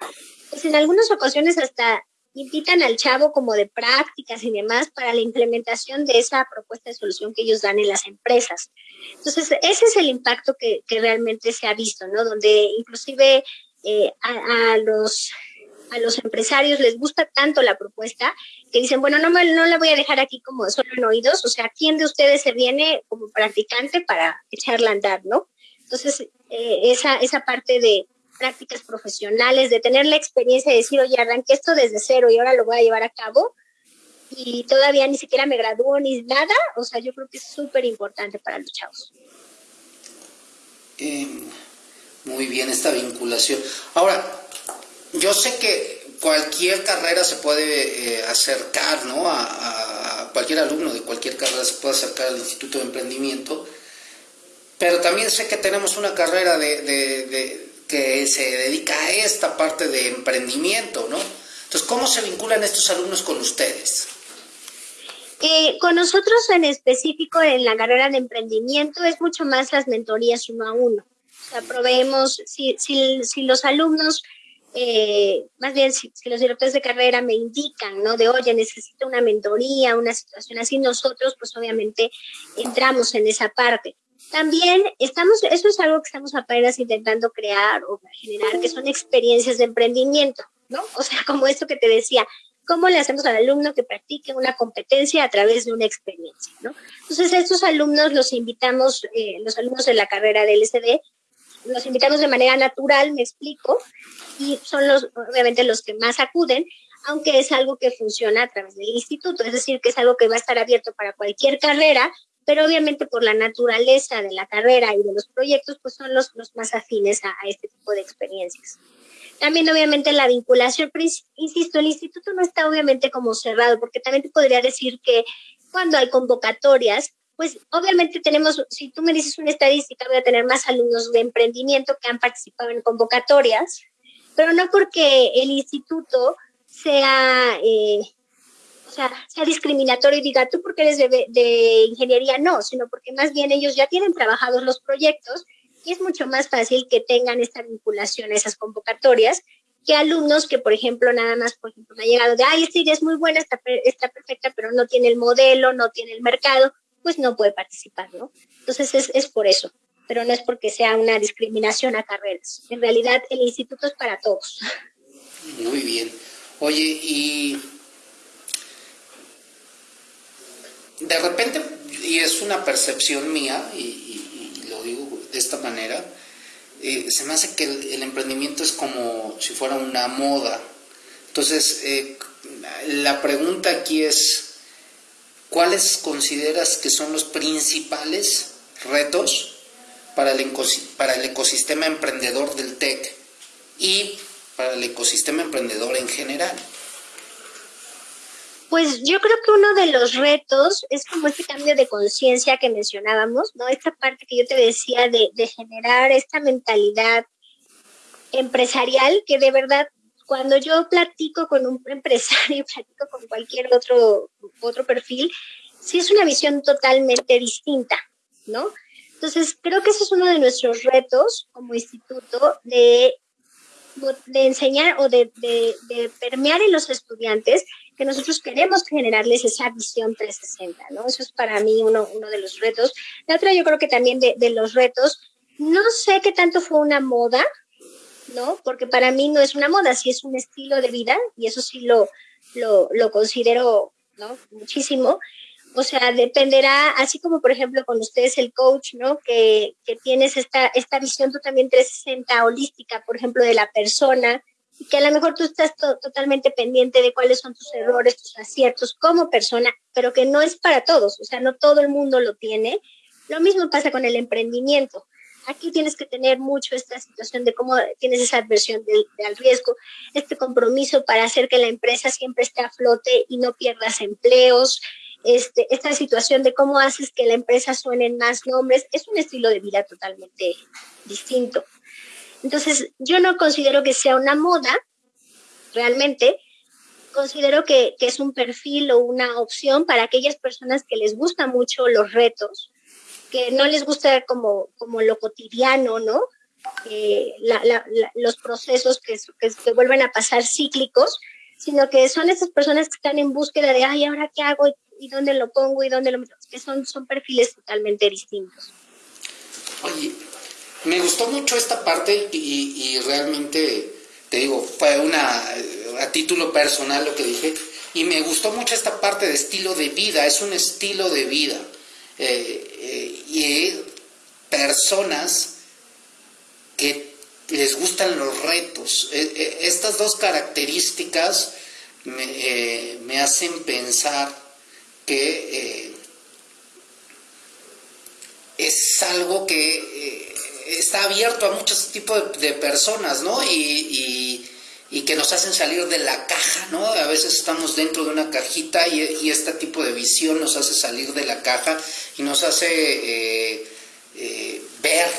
pues en algunas ocasiones hasta invitan al chavo como de prácticas y demás para la implementación de esa propuesta de solución que ellos dan en las empresas. Entonces, ese es el impacto que, realmente se ha visto, ¿no? Donde inclusive eh, a, los a los empresarios les gusta tanto la propuesta que dicen, bueno, no, me, no la voy a dejar aquí como solo en oídos, o sea, ¿quién de ustedes se viene como practicante para echarla a andar, no? Entonces, eh, esa, esa parte de prácticas profesionales, de tener la experiencia de decir, oye, arranqué esto desde cero y ahora lo voy a llevar a cabo, y todavía ni siquiera me graduó ni nada, o sea, yo creo que es súper importante para los chavos. Em, muy bien esta vinculación. Ahora, yo sé que cualquier carrera se puede eh, acercar, ¿no? A, cualquier alumno de cualquier carrera se puede acercar al Instituto de Emprendimiento, pero también sé que tenemos una carrera de, que se dedica a esta parte de emprendimiento, ¿no? Entonces, ¿cómo se vinculan estos alumnos con ustedes? Eh, con nosotros en específico en la carrera de emprendimiento es mucho más las mentorías uno a uno. O sea, proveemos, si, si, si los alumnos eh, más bien si, los directores de carrera me indican, ¿no? De, oye, necesito una mentoría, una situación así, nosotros pues obviamente entramos en esa parte. También estamos, eso es algo que estamos apenas intentando crear o generar, que son experiencias de emprendimiento, ¿no? O sea, como esto que te decía, cómo le hacemos al alumno que practique una competencia a través de una experiencia, ¿no? Entonces, estos alumnos los invitamos, eh, los alumnos de la carrera del LSD, los invitamos de manera natural, me explico, y son los, obviamente, los que más acuden, aunque es algo que funciona a través del instituto, es decir, que es algo que va a estar abierto para cualquier carrera, pero obviamente por la naturaleza de la carrera y de los proyectos, pues son los, los más afines a, este tipo de experiencias. También obviamente la vinculación, pero insisto, el instituto no está obviamente como cerrado, porque también te podría decir que cuando hay convocatorias, pues obviamente tenemos, si tú me dices una estadística, voy a tener más alumnos de emprendimiento que han participado en convocatorias, pero no porque el instituto sea, eh, o sea, sea discriminatorio y diga tú porque eres de, ingeniería, no, sino porque más bien ellos ya tienen trabajados los proyectos y es mucho más fácil que tengan esta vinculación a esas convocatorias que alumnos que, por ejemplo, nada más, por ejemplo, me ha llegado de, ay, esta idea es muy buena, está, está perfecta, pero no tiene el modelo, no tiene el mercado, pues no puede participar, ¿no? Entonces es, es por eso, pero no es porque sea una discriminación a carreras. En realidad el instituto es para todos. Muy bien. Oye, y de repente, y es una percepción mía, y, lo digo de esta manera, eh, se me hace que el, emprendimiento es como si fuera una moda. Entonces, eh, la pregunta aquí es, ¿cuáles consideras que son los principales retos para el, ecosistema emprendedor del TEC y para el ecosistema emprendedor en general? Pues yo creo que uno de los retos es como este cambio de conciencia que mencionábamos, ¿no? Esta parte que yo te decía de, de generar esta mentalidad empresarial que de verdad cuando yo platico con un empresario, platico con cualquier otro, otro perfil, sí es una visión totalmente distinta, ¿no? Entonces, creo que ese es uno de nuestros retos como instituto de, de enseñar o de, de, permear en los estudiantes que nosotros queremos generarles esa visión 360, ¿no? Eso es para mí uno, uno de los retos. La otra, yo creo que también de, de los retos, no sé qué tanto fue una moda, ¿no? Porque para mí no es una moda, sí es un estilo de vida y eso sí lo, lo, considero, ¿no? Muchísimo. O sea, dependerá, así como por ejemplo con ustedes el coach, ¿no? Que, que tienes esta, esta visión tú también 360 holística, por ejemplo, de la persona, y que a lo mejor tú estás totalmente pendiente de cuáles son tus errores, tus aciertos como persona, pero que no es para todos, o sea, no todo el mundo lo tiene. Lo mismo pasa con el emprendimiento. Aquí tienes que tener mucho esta situación de cómo tienes esa adversión del, del, riesgo, este compromiso para hacer que la empresa siempre esté a flote y no pierdas empleos, este, esta situación de cómo haces que la empresa suene en más nombres, es un estilo de vida totalmente distinto. Entonces, yo no considero que sea una moda, realmente, considero que, que, es un perfil o una opción para aquellas personas que les gustan mucho los retos, que no les gusta como, como lo cotidiano, ¿no? Eh, la, la, la, los procesos que, que, que, vuelven a pasar cíclicos, sino que son esas personas que están en búsqueda de, ay, ¿ahora qué hago? ¿Y dónde lo pongo? ¿Y dónde lo meto? Que son, son perfiles totalmente distintos. Oye, me gustó mucho esta parte y, y realmente, te digo, fue una, a título personal lo que dije, y me gustó mucho esta parte de estilo de vida, es un estilo de vida eh, eh, y personas que les gustan los retos. Eh, estas dos características me, me hacen pensar que es algo que está abierto a muchos tipos de, de personas, ¿no? Y, y, y, que nos hacen salir de la caja, ¿no? A veces estamos dentro de una cajita y, y este tipo de visión nos hace salir de la caja y nos hace eh, eh, ver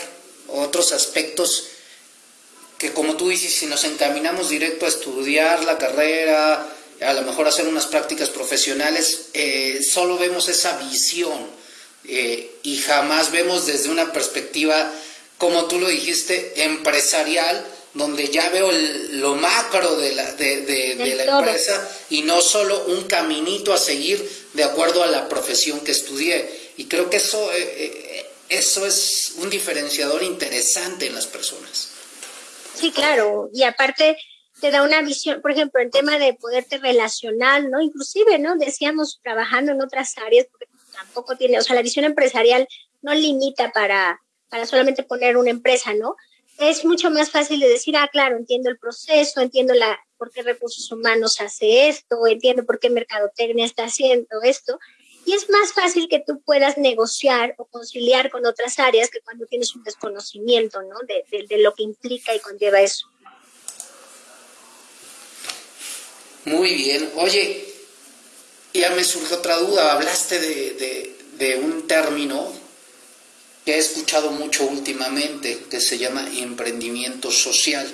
otros aspectos que como tú dices, si nos encaminamos directo a estudiar la carrera, a lo mejor hacer unas prácticas profesionales, eh, solo vemos esa visión y jamás vemos desde una perspectiva, como tú lo dijiste, empresarial, donde ya veo el, lo macro de la, de, de, de la empresa y no solo un caminito a seguir de acuerdo a la profesión que estudié. Y creo que eso, eh, eh, eso es un diferenciador interesante en las personas. Sí, claro. Y aparte, te da una visión, por ejemplo, en tema de poderte relacionar, ¿no? Inclusive, ¿no? Decíamos trabajando en otras áreas, porque tampoco tiene, o sea, la visión empresarial no limita para, para solamente poner una empresa, ¿no? Es mucho más fácil de decir, ah, claro, entiendo el proceso, entiendo la, por qué recursos humanos hace esto, entiendo por qué mercadotecnia está haciendo esto. Y es más fácil que tú puedas negociar o conciliar con otras áreas que cuando tienes un desconocimiento, ¿no? De, de, de lo que implica y conlleva eso. Muy bien. Oye, ya me surge otra duda. Hablaste de, de, un término que he escuchado mucho últimamente, que se llama emprendimiento social.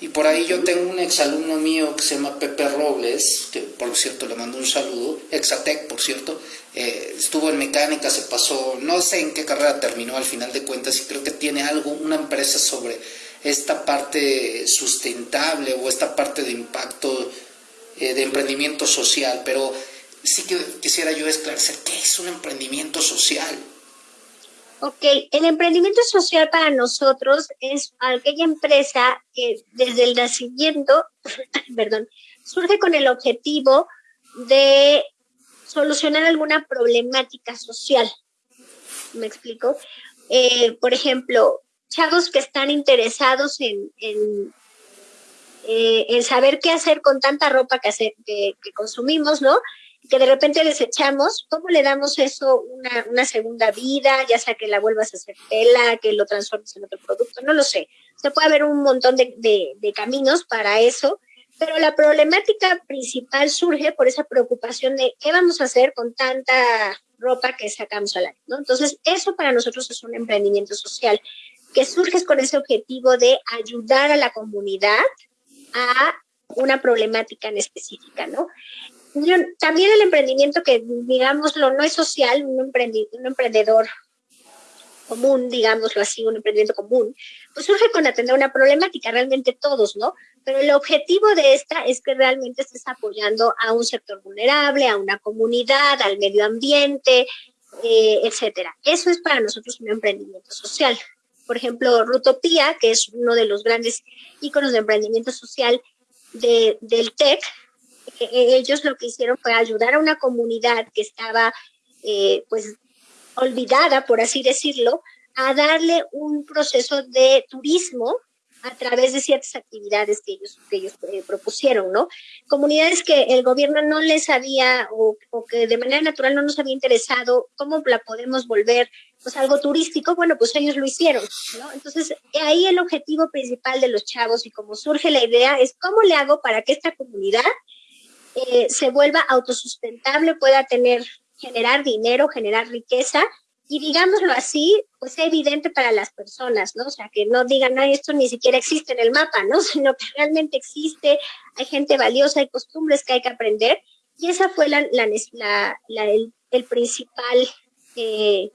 Y por ahí yo tengo un exalumno mío que se llama Pepe Robles, que por cierto le mando un saludo, Exatec por cierto, eh, estuvo en mecánica, se pasó, no sé en qué carrera terminó al final de cuentas y creo que tiene algo, una empresa sobre esta parte sustentable o esta parte de impacto eh, de emprendimiento social, pero sí que quisiera yo esclarecer qué es un emprendimiento social. Ok, el emprendimiento social para nosotros es aquella empresa que desde el nacimiento, perdón, surge con el objetivo de solucionar alguna problemática social. ¿Me explico? Eh, por ejemplo, chavos que están interesados en, eh, en saber qué hacer con tanta ropa que, consumimos, ¿no? Que de repente desechamos, ¿cómo le damos eso una, una, segunda vida? Ya sea que la vuelvas a hacer tela, que lo transformes en otro producto, no lo sé. Se puede haber un montón de, de, caminos para eso, pero la problemática principal surge por esa preocupación de qué vamos a hacer con tanta ropa que sacamos al aire, ¿no? Entonces, eso para nosotros es un emprendimiento social que surge con ese objetivo de ayudar a la comunidad a una problemática en específica, ¿no? También el emprendimiento que, digámoslo, no es social, un, un emprendedor común, digámoslo así, un emprendimiento común, pues surge con atender una problemática, realmente todos, ¿no? Pero el objetivo de esta es que realmente estés apoyando a un sector vulnerable, a una comunidad, al medio ambiente, eh, etcétera. Eso es para nosotros un emprendimiento social por ejemplo, Rutopía, que es uno de los grandes íconos de emprendimiento social de, del TEC, ellos lo que hicieron fue ayudar a una comunidad que estaba, eh, pues, olvidada, por así decirlo, a darle un proceso de turismo a través de ciertas actividades que ellos, que ellos eh, propusieron, ¿no? Comunidades que el gobierno no les había o, o, que de manera natural no nos había interesado, ¿cómo la podemos volver pues algo turístico? Bueno, pues ellos lo hicieron, ¿no? Entonces, ahí el objetivo principal de los chavos y cómo surge la idea es cómo le hago para que esta comunidad eh, se vuelva autosustentable, pueda tener, generar dinero, generar riqueza y digámoslo así, pues es evidente para las personas, ¿no? O sea, que no digan, no, esto ni siquiera existe en el mapa, ¿no? Sino que realmente existe, hay gente valiosa, hay costumbres que hay que aprender. Y esa fue la, la, el, principal, eh,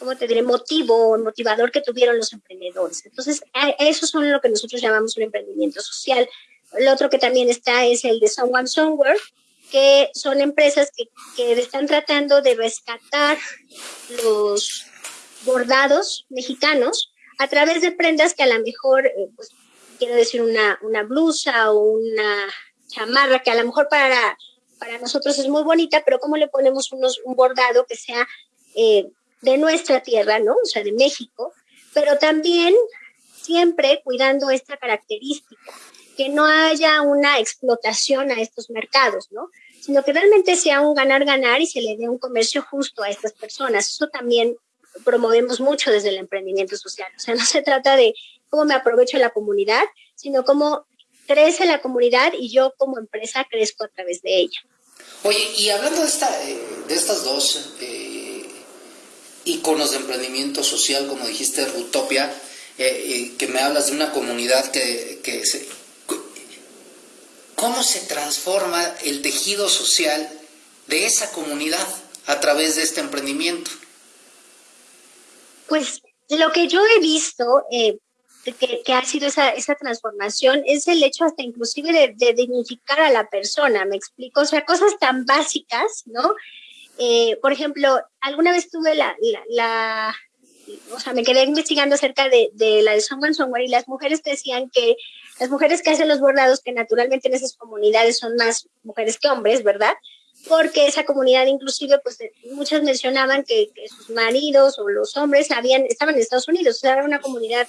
¿cómo te diré?, motivo, motivador que tuvieron los emprendedores. Entonces, eso son lo que nosotros llamamos un emprendimiento social. El otro que también está es el de Someone Somewhere, que son empresas que, que están tratando de rescatar los bordados mexicanos a través de prendas que a lo mejor, eh, pues, quiero decir, una, una blusa o una chamarra que a lo mejor para, para nosotros es muy bonita, pero ¿cómo le ponemos unos, un bordado que sea eh, de nuestra tierra, ¿no? O sea, de México, pero también siempre cuidando esta característica que no haya una explotación a estos mercados, ¿no? Sino que realmente sea un ganar-ganar y se le dé un comercio justo a estas personas. Eso también promovemos mucho desde el emprendimiento social. O sea, no se trata de cómo me aprovecho la comunidad, sino cómo crece la comunidad y yo como empresa crezco a través de ella. Oye, y hablando de, eh, estas dos eh, iconos de emprendimiento social, como dijiste, Rutopia, eh, que me hablas de una comunidad que, que se, cómo se transforma el tejido social de esa comunidad a través de este emprendimiento. Pues lo que yo he visto eh, que, ha sido esa, esa, transformación es el hecho hasta inclusive de, dignificar a la persona, me explico, o sea, cosas tan básicas, ¿no? Eh, por ejemplo, alguna vez tuve la, la, o sea, me quedé investigando acerca de, la de Someone Somewhere y las mujeres decían que Las mujeres que hacen los bordados, que naturalmente en esas comunidades son más mujeres que hombres, ¿verdad? Porque esa comunidad inclusive, pues muchas mencionaban que, sus maridos o los hombres habían, estaban en Estados Unidos, o sea, era una comunidad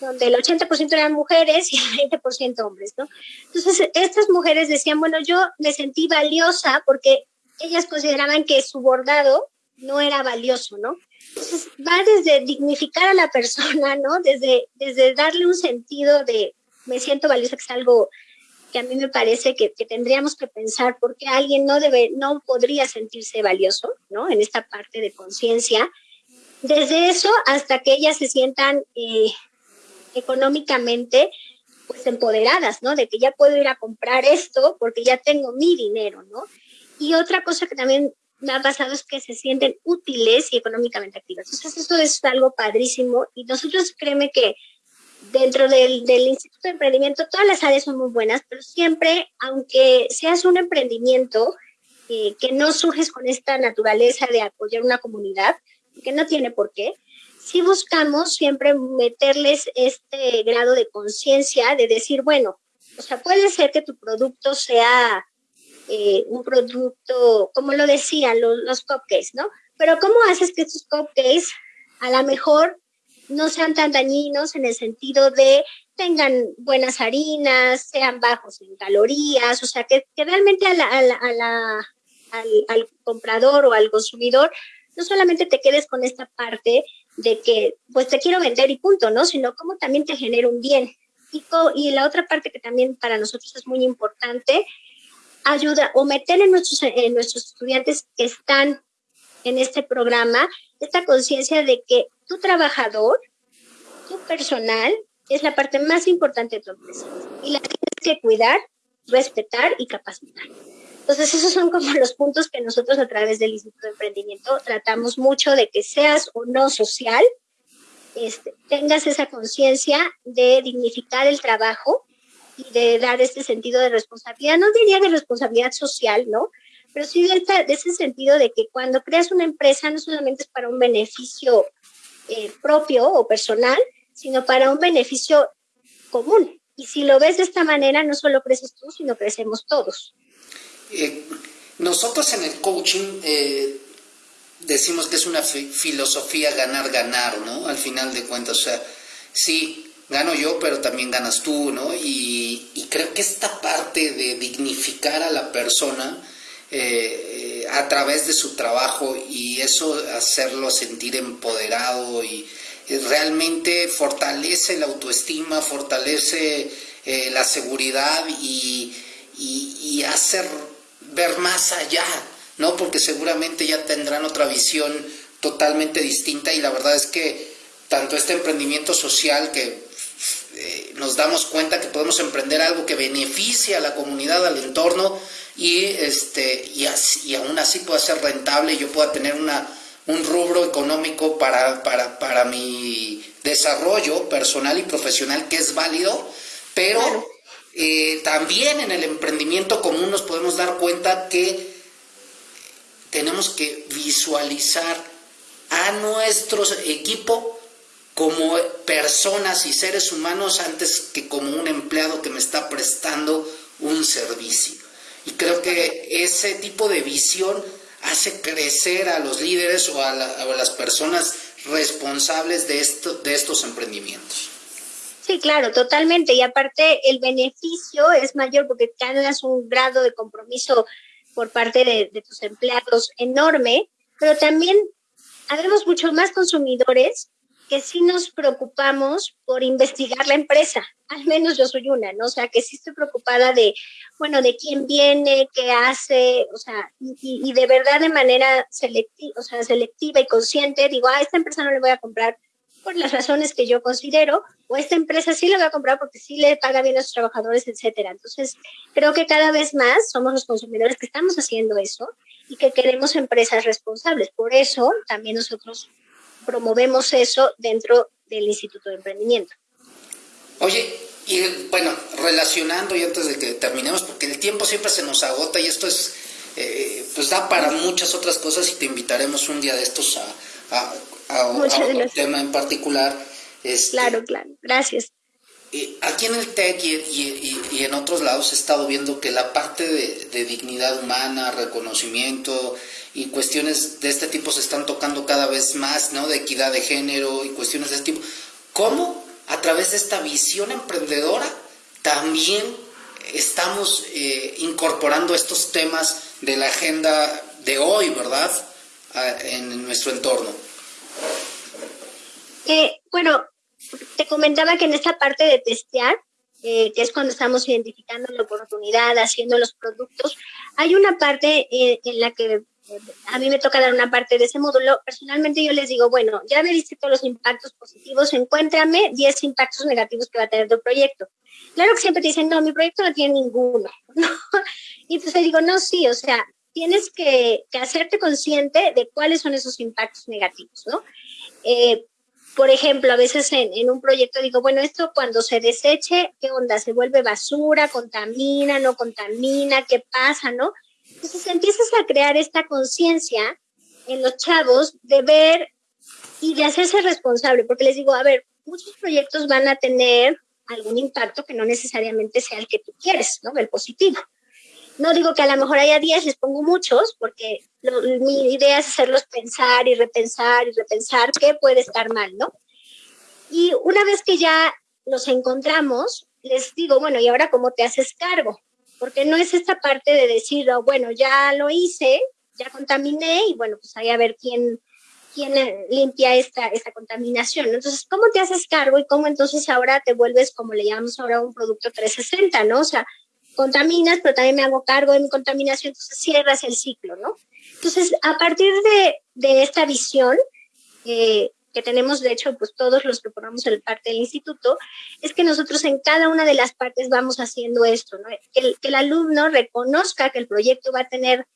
donde el 80% eran mujeres y el 20% hombres, ¿no? Entonces, estas mujeres decían, bueno, yo me sentí valiosa porque ellas consideraban que su bordado no era valioso, ¿no? Entonces, va desde dignificar a la persona, ¿no? Desde, desde darle un sentido de me siento valiosa, que es algo que a mí me parece que, tendríamos que pensar porque alguien no debe, no podría sentirse valioso, ¿no? En esta parte de conciencia. Desde eso hasta que ellas se sientan eh, económicamente pues empoderadas, ¿no? De que ya puedo ir a comprar esto porque ya tengo mi dinero, ¿no? Y otra cosa que también es que se sienten útiles y económicamente activas. Entonces, eso es algo padrísimo y nosotros créeme que dentro del, del, Instituto de Emprendimiento todas las áreas son muy buenas, pero siempre, aunque seas un emprendimiento eh, que no surges con esta naturaleza de apoyar una comunidad, que no tiene por qué, sí buscamos siempre meterles este grado de conciencia de decir, bueno, o sea, puede ser que tu producto sea eh, un producto, como lo decían los, los cupcakes, ¿no? Pero ¿cómo haces que estos cupcakes a lo mejor no sean tan dañinos en el sentido de tengan buenas harinas, sean bajos en calorías, o sea, que, realmente a la, al, comprador o al consumidor no solamente te quedes con esta parte de que pues te quiero vender y punto, ¿no? Sino como también te genera un bien. Y la otra parte que también para nosotros es muy importante ayuda o meter en nuestros, en nuestros estudiantes que están en este programa esta conciencia de que tu trabajador, tu personal, es la parte más importante de tu empresa y la tienes que cuidar, respetar y capacitar. Entonces, esos son como los puntos que nosotros a través del Instituto de Emprendimiento tratamos mucho de que seas o no social, este, tengas esa conciencia de dignificar el trabajo de dar este sentido de responsabilidad, no diría de responsabilidad social, ¿no? Pero sí de, ese sentido de que cuando creas una empresa no solamente es para un beneficio eh, propio o personal, sino para un beneficio común. Y si lo ves de esta manera, no solo creces tú, sino crecemos todos. Eh, nosotros en el coaching eh, decimos que es una filosofía ganar-ganar, ¿no? Al final de cuentas, o sea, sí, gano yo, pero también ganas tú, ¿no? Y, creo que esta parte de dignificar a la persona eh, a través de su trabajo y eso hacerlo sentir empoderado y, realmente fortalece la autoestima, fortalece eh, la seguridad y, y hacer ver más allá, ¿no? Porque seguramente ya tendrán otra visión totalmente distinta y la verdad es que tanto este emprendimiento social que eh, nos damos cuenta que podemos emprender algo que beneficie a la comunidad, al entorno y, este, y, así, y aún así pueda ser rentable y yo pueda tener una, un rubro económico para, para, para mi desarrollo personal y profesional que es válido, pero eh, también en el emprendimiento común nos podemos dar cuenta que tenemos que visualizar a nuestro equipo como personas y seres humanos antes que como un empleado que me está prestando un servicio. Y creo que ese tipo de visión hace crecer a los líderes o a, las personas responsables de, esto, de estos emprendimientos. Sí, claro, totalmente. Y aparte el beneficio es mayor porque ganas un grado de compromiso por parte de, de tus empleados enorme, pero también habemos muchos más consumidores que sí nos preocupamos por investigar la empresa, al menos yo soy una, ¿no? O sea, que sí estoy preocupada de, bueno, de quién viene, qué hace, o sea, y, de verdad de manera selectiva, o sea, selectiva y consciente, digo, a esta empresa no le voy a comprar por las razones que yo considero, o esta empresa sí le voy a comprar porque sí le paga bien a sus trabajadores, etcétera. Entonces, creo que cada vez más somos los consumidores que estamos haciendo eso y que queremos empresas responsables. Por eso también nosotros promovemos eso dentro del Instituto de Emprendimiento. Oye, y bueno, relacionando y antes de que terminemos, porque el tiempo siempre se nos agota y esto es, eh, pues da para muchas otras cosas y te invitaremos un día de estos a, a, un tema en particular. Este, claro, claro, gracias. eh, aquí en el TEC y, en otros lados he estado viendo que la parte de, dignidad humana, reconocimiento y cuestiones de este tipo se están tocando cada vez más, ¿no? De equidad de género y cuestiones de este tipo. ¿Cómo a través de esta visión emprendedora también estamos eh, incorporando estos temas de la agenda de hoy, ¿verdad? en nuestro entorno. Eh, bueno, te comentaba que en esta parte de testear, eh, que es cuando estamos identificando la oportunidad, haciendo los productos, hay una parte en la que a mí me toca dar una parte de ese módulo. Personalmente yo les digo, bueno, ya me diste todos los impactos positivos, encuéntrame 10 impactos negativos que va a tener tu proyecto. Claro que siempre te dicen, no, mi proyecto no tiene ninguno. Y entonces digo, no, sí, o sea, tienes que, hacerte consciente de cuáles son esos impactos negativos, ¿no? Eh, por ejemplo, a veces en, un proyecto digo, bueno, esto cuando se deseche, ¿qué onda? ¿Se vuelve basura? ¿Contamina? ¿No contamina? ¿Qué pasa? ¿No? Entonces empiezas a crear esta conciencia en los chavos de ver y de hacerse responsable, porque les digo, a ver, muchos proyectos van a tener algún impacto que no necesariamente sea el que tú quieres, ¿no? El positivo. No digo que a lo mejor haya 10, les pongo muchos, porque mi idea es hacerlos pensar y repensar y repensar qué puede estar mal, ¿no? Y una vez que ya los encontramos, les digo, bueno, ¿y ahora cómo te haces cargo? Porque no es esta parte de decir, oh, bueno, ya lo hice, ya contaminé y bueno, pues ahí a ver quién, quién limpia esta, esta contaminación. Entonces, ¿cómo te haces cargo y cómo entonces ahora te vuelves, como le llamamos ahora, un producto 360, ¿no? O sea, contaminas, pero también me hago cargo de mi contaminación, entonces cierras el ciclo, ¿no? Entonces, a partir de, de esta visión, eh, que tenemos, de hecho, pues todos los que formamos el parte del instituto, es que nosotros en cada una de las partes vamos haciendo esto, ¿no? que, el, que el alumno reconozca que el proyecto va a tener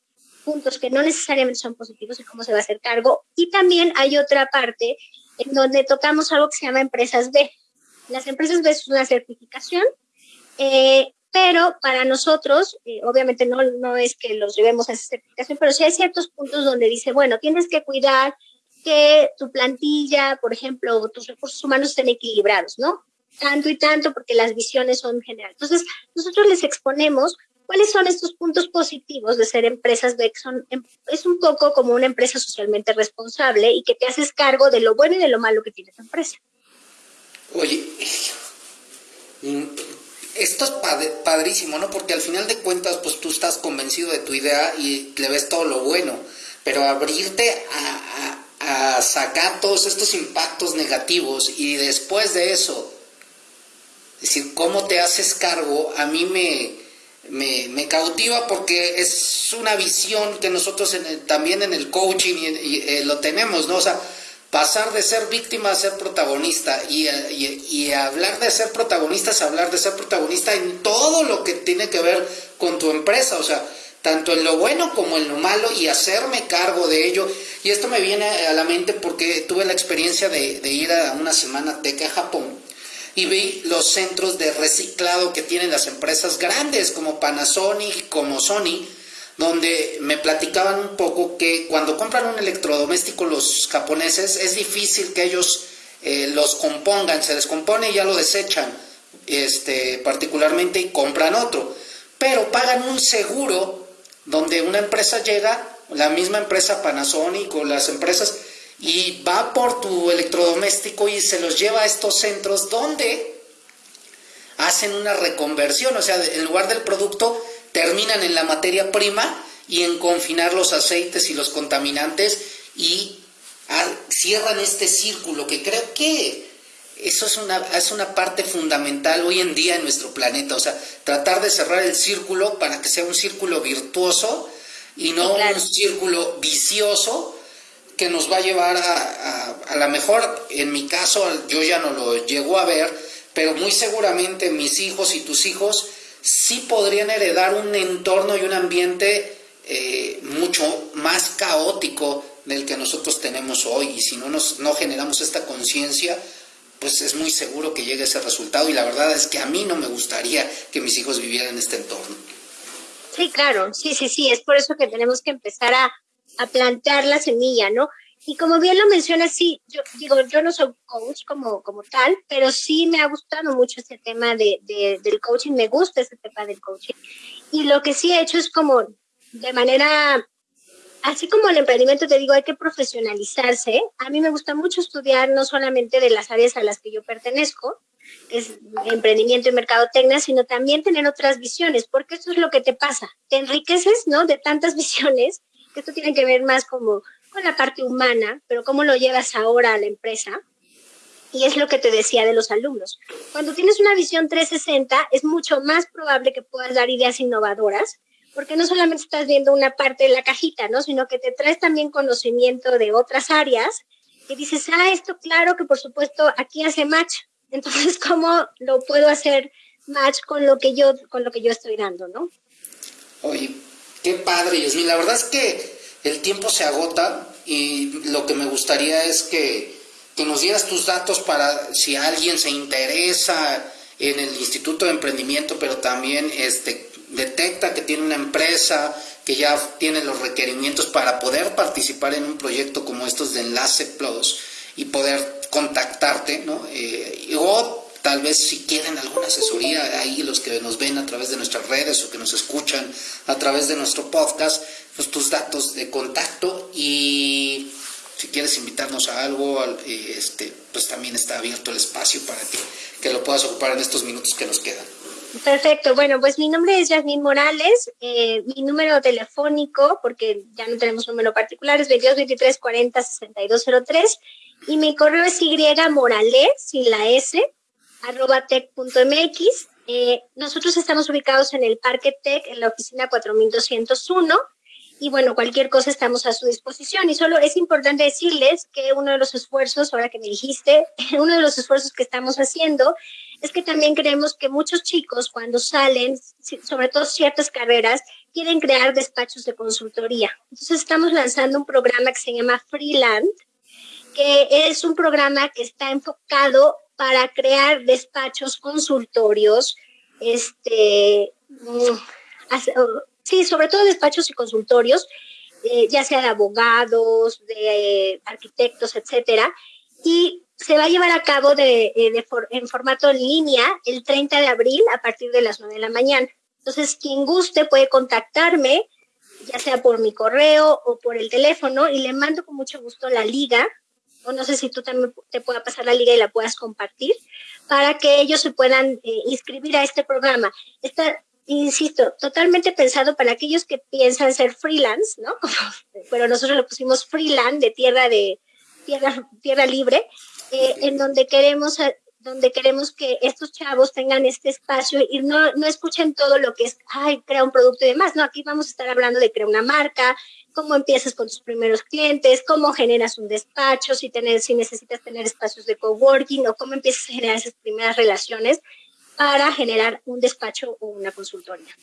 puntos que no necesariamente son positivos y cómo se va a hacer cargo. Y también hay otra parte en donde tocamos algo que se llama empresas B. Las empresas B es una certificación eh, pero para nosotros, eh, obviamente no, no es que los llevemos a esa certificación, pero sí hay ciertos puntos donde dice, bueno, tienes que cuidar que tu plantilla, por ejemplo, tus recursos humanos estén equilibrados, ¿no? Tanto y tanto, porque las visiones son generales. Entonces, nosotros les exponemos cuáles son estos puntos positivos de ser empresas que son, em, es un poco como una empresa socialmente responsable y que te haces cargo de lo bueno y de lo malo que tiene tu empresa. Oye, esto es padrísimo, ¿no? Porque al final de cuentas, pues tú estás convencido de tu idea y le ves todo lo bueno, pero abrirte a, sacar todos estos impactos negativos y después de eso, es decir, cómo te haces cargo, a mí me, me, cautiva porque es una visión que nosotros también en el coaching y, eh, lo tenemos, ¿no? O sea, pasar de ser víctima a ser protagonista y, y, hablar de ser protagonista es hablar de ser protagonista en todo lo que tiene que ver con tu empresa, o sea, tanto en lo bueno como en lo malo y hacerme cargo de ello. Y esto me viene a la mente porque tuve la experiencia de, ir a una semana teca a Japón y vi los centros de reciclado que tienen las empresas grandes como Panasonic, como Sony, donde me platicaban un poco que cuando compran un electrodoméstico los japoneses es difícil que ellos eh, los compongan, se descompone y ya lo desechan, este, particularmente y compran otro, pero pagan un seguro donde una empresa llega, la misma empresa Panasonic o las empresas, y va por tu electrodoméstico y se los lleva a estos centros donde hacen una reconversión, o sea, en lugar del producto terminan en la materia prima y en confinar los aceites y los contaminantes y cierran este círculo que creo que eso es una, es una parte fundamental hoy en día en nuestro planeta, o sea, tratar de cerrar el círculo para que sea un círculo virtuoso y no un círculo vicioso que nos va a llevar a, a, a lo mejor, en mi caso, yo ya no lo llego a ver, pero muy seguramente mis hijos y tus hijos sí podrían heredar un entorno y un ambiente eh, mucho más caótico del que nosotros tenemos hoy. Y si no, nos, no generamos esta conciencia, pues es muy seguro que llegue ese resultado. Y la verdad es que a mí no me gustaría que mis hijos vivieran en este entorno. Sí, claro, sí, sí, sí. Es por eso que tenemos que empezar a, a plantear la semilla, ¿no? y como bien lo mencionas, sí, yo digo, yo no soy coach como, como tal, pero sí me ha gustado mucho este tema de, del coaching, me gusta este tema del coaching. Y lo que sí he hecho es como de manera, así como el emprendimiento, te digo, hay que profesionalizarse. A mí me gusta mucho estudiar no solamente de las áreas a las que yo pertenezco, es emprendimiento y mercadotecnia, sino también tener otras visiones, porque eso es lo que te pasa. Te enriqueces, ¿no? De tantas visiones, que esto tiene que ver más como con la parte humana, pero cómo lo llevas ahora a la empresa. Y es lo que te decía de los alumnos. Cuando tienes una visión 360, es mucho más probable que puedas dar ideas innovadoras, porque no solamente estás viendo una parte de la cajita, ¿no? Sino que te traes también conocimiento de otras áreas y dices, ah, esto claro que por supuesto aquí hace match. Entonces, ¿cómo lo puedo hacer match con lo que yo, con lo que yo estoy dando, ¿no? Oye, qué padre, Yosmin. La verdad es que el tiempo se agota y lo que me gustaría es que, nos dieras tus datos para si alguien se interesa en el Instituto de Emprendimiento, pero también este, detecta que tiene una empresa que ya tiene los requerimientos para poder participar en un proyecto como estos de Enlace Plus y poder contactarte, ¿no? Eh, o tal vez si quieren alguna asesoría ahí los que nos ven a través de nuestras redes o que nos escuchan a través de nuestro podcast, pues, tus datos de contacto y si quieres invitarnos a algo, eh, este, pues también está abierto el espacio para que, que lo puedas ocupar en estos minutos que nos quedan. Perfecto, bueno, pues mi nombre es Yasmin Morales, eh, mi número telefónico, porque ya no tenemos número particular, es 22 23 40 62 03, y mi correo es y morales, sin la s, arroba tech.mx. Eh, nosotros estamos ubicados en el Parque Tech, en la oficina 4201, y bueno, cualquier cosa estamos a su disposición. Y solo es importante decirles que uno de los esfuerzos, ahora que me dijiste, uno de los esfuerzos que estamos haciendo es que también creemos que muchos chicos cuando salen, sobre todo ciertas carreras, quieren crear despachos de consultoría. Entonces estamos lanzando un programa que se llama Freeland, que es un programa que está enfocado para crear despachos consultorios, este, mm, Sí, sobre todo despachos y consultorios, eh, ya sea de abogados, de eh, arquitectos, etcétera, y se va a llevar a cabo de, eh, en formato en línea el 30 de abril a partir de las 9 de la mañana. Entonces, quien guste puede contactarme, ya sea por mi correo o por el teléfono, y le mando con mucho gusto la liga, o no sé si tú también te pueda pasar la liga y la puedas compartir, para que ellos se puedan inscribir a este programa. Insisto, totalmente pensado para aquellos que piensan ser freelance, ¿no? Pero nosotros lo pusimos freelance de tierra de tierra, tierra libre, eh, en donde queremos donde queremos que estos chavos tengan este espacio y no, no escuchen todo lo que es, ay, crea un producto y demás. No, aquí vamos a estar hablando de crear una marca, cómo empiezas con tus primeros clientes, cómo generas un despacho, si, tener, si necesitas tener espacios de coworking o cómo empiezas a generar esas primeras relaciones para generar un despacho o una consultoría.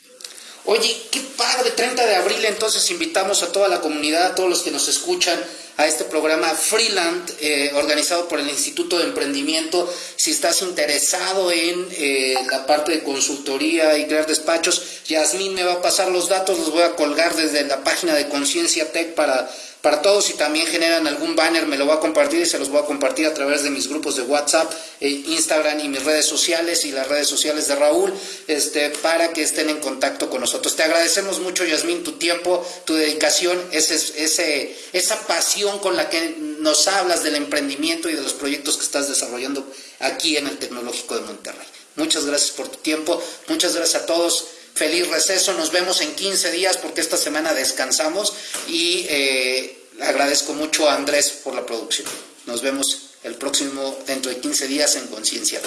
Oye, qué padre, 30 de abril entonces invitamos a toda la comunidad, a todos los que nos escuchan a este programa Freeland, eh, organizado por el Instituto de Emprendimiento. Si estás interesado en eh, la parte de consultoría y crear despachos, Yasmín me va a pasar los datos, los voy a colgar desde la página de Conciencia Tech para para todos. Si también generan algún banner, me lo voy a compartir y se los voy a compartir a través de mis grupos de WhatsApp, e Instagram y mis redes sociales y las redes sociales de Raúl, este, para que estén en contacto con nosotros. Te agradecemos mucho, Yasmín, tu tiempo, tu dedicación, ese, ese, esa pasión con la que nos hablas del emprendimiento y de los proyectos que estás desarrollando aquí en el Tecnológico de Monterrey. Muchas gracias por tu tiempo, muchas gracias a todos. Feliz receso, nos vemos en 15 días porque esta semana descansamos y eh, agradezco mucho a Andrés por la producción. Nos vemos el próximo, dentro de 15 días en Conciencia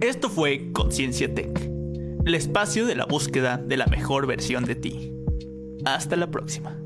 Esto fue Conciencia Tech, el espacio de la búsqueda de la mejor versión de ti. Hasta la próxima.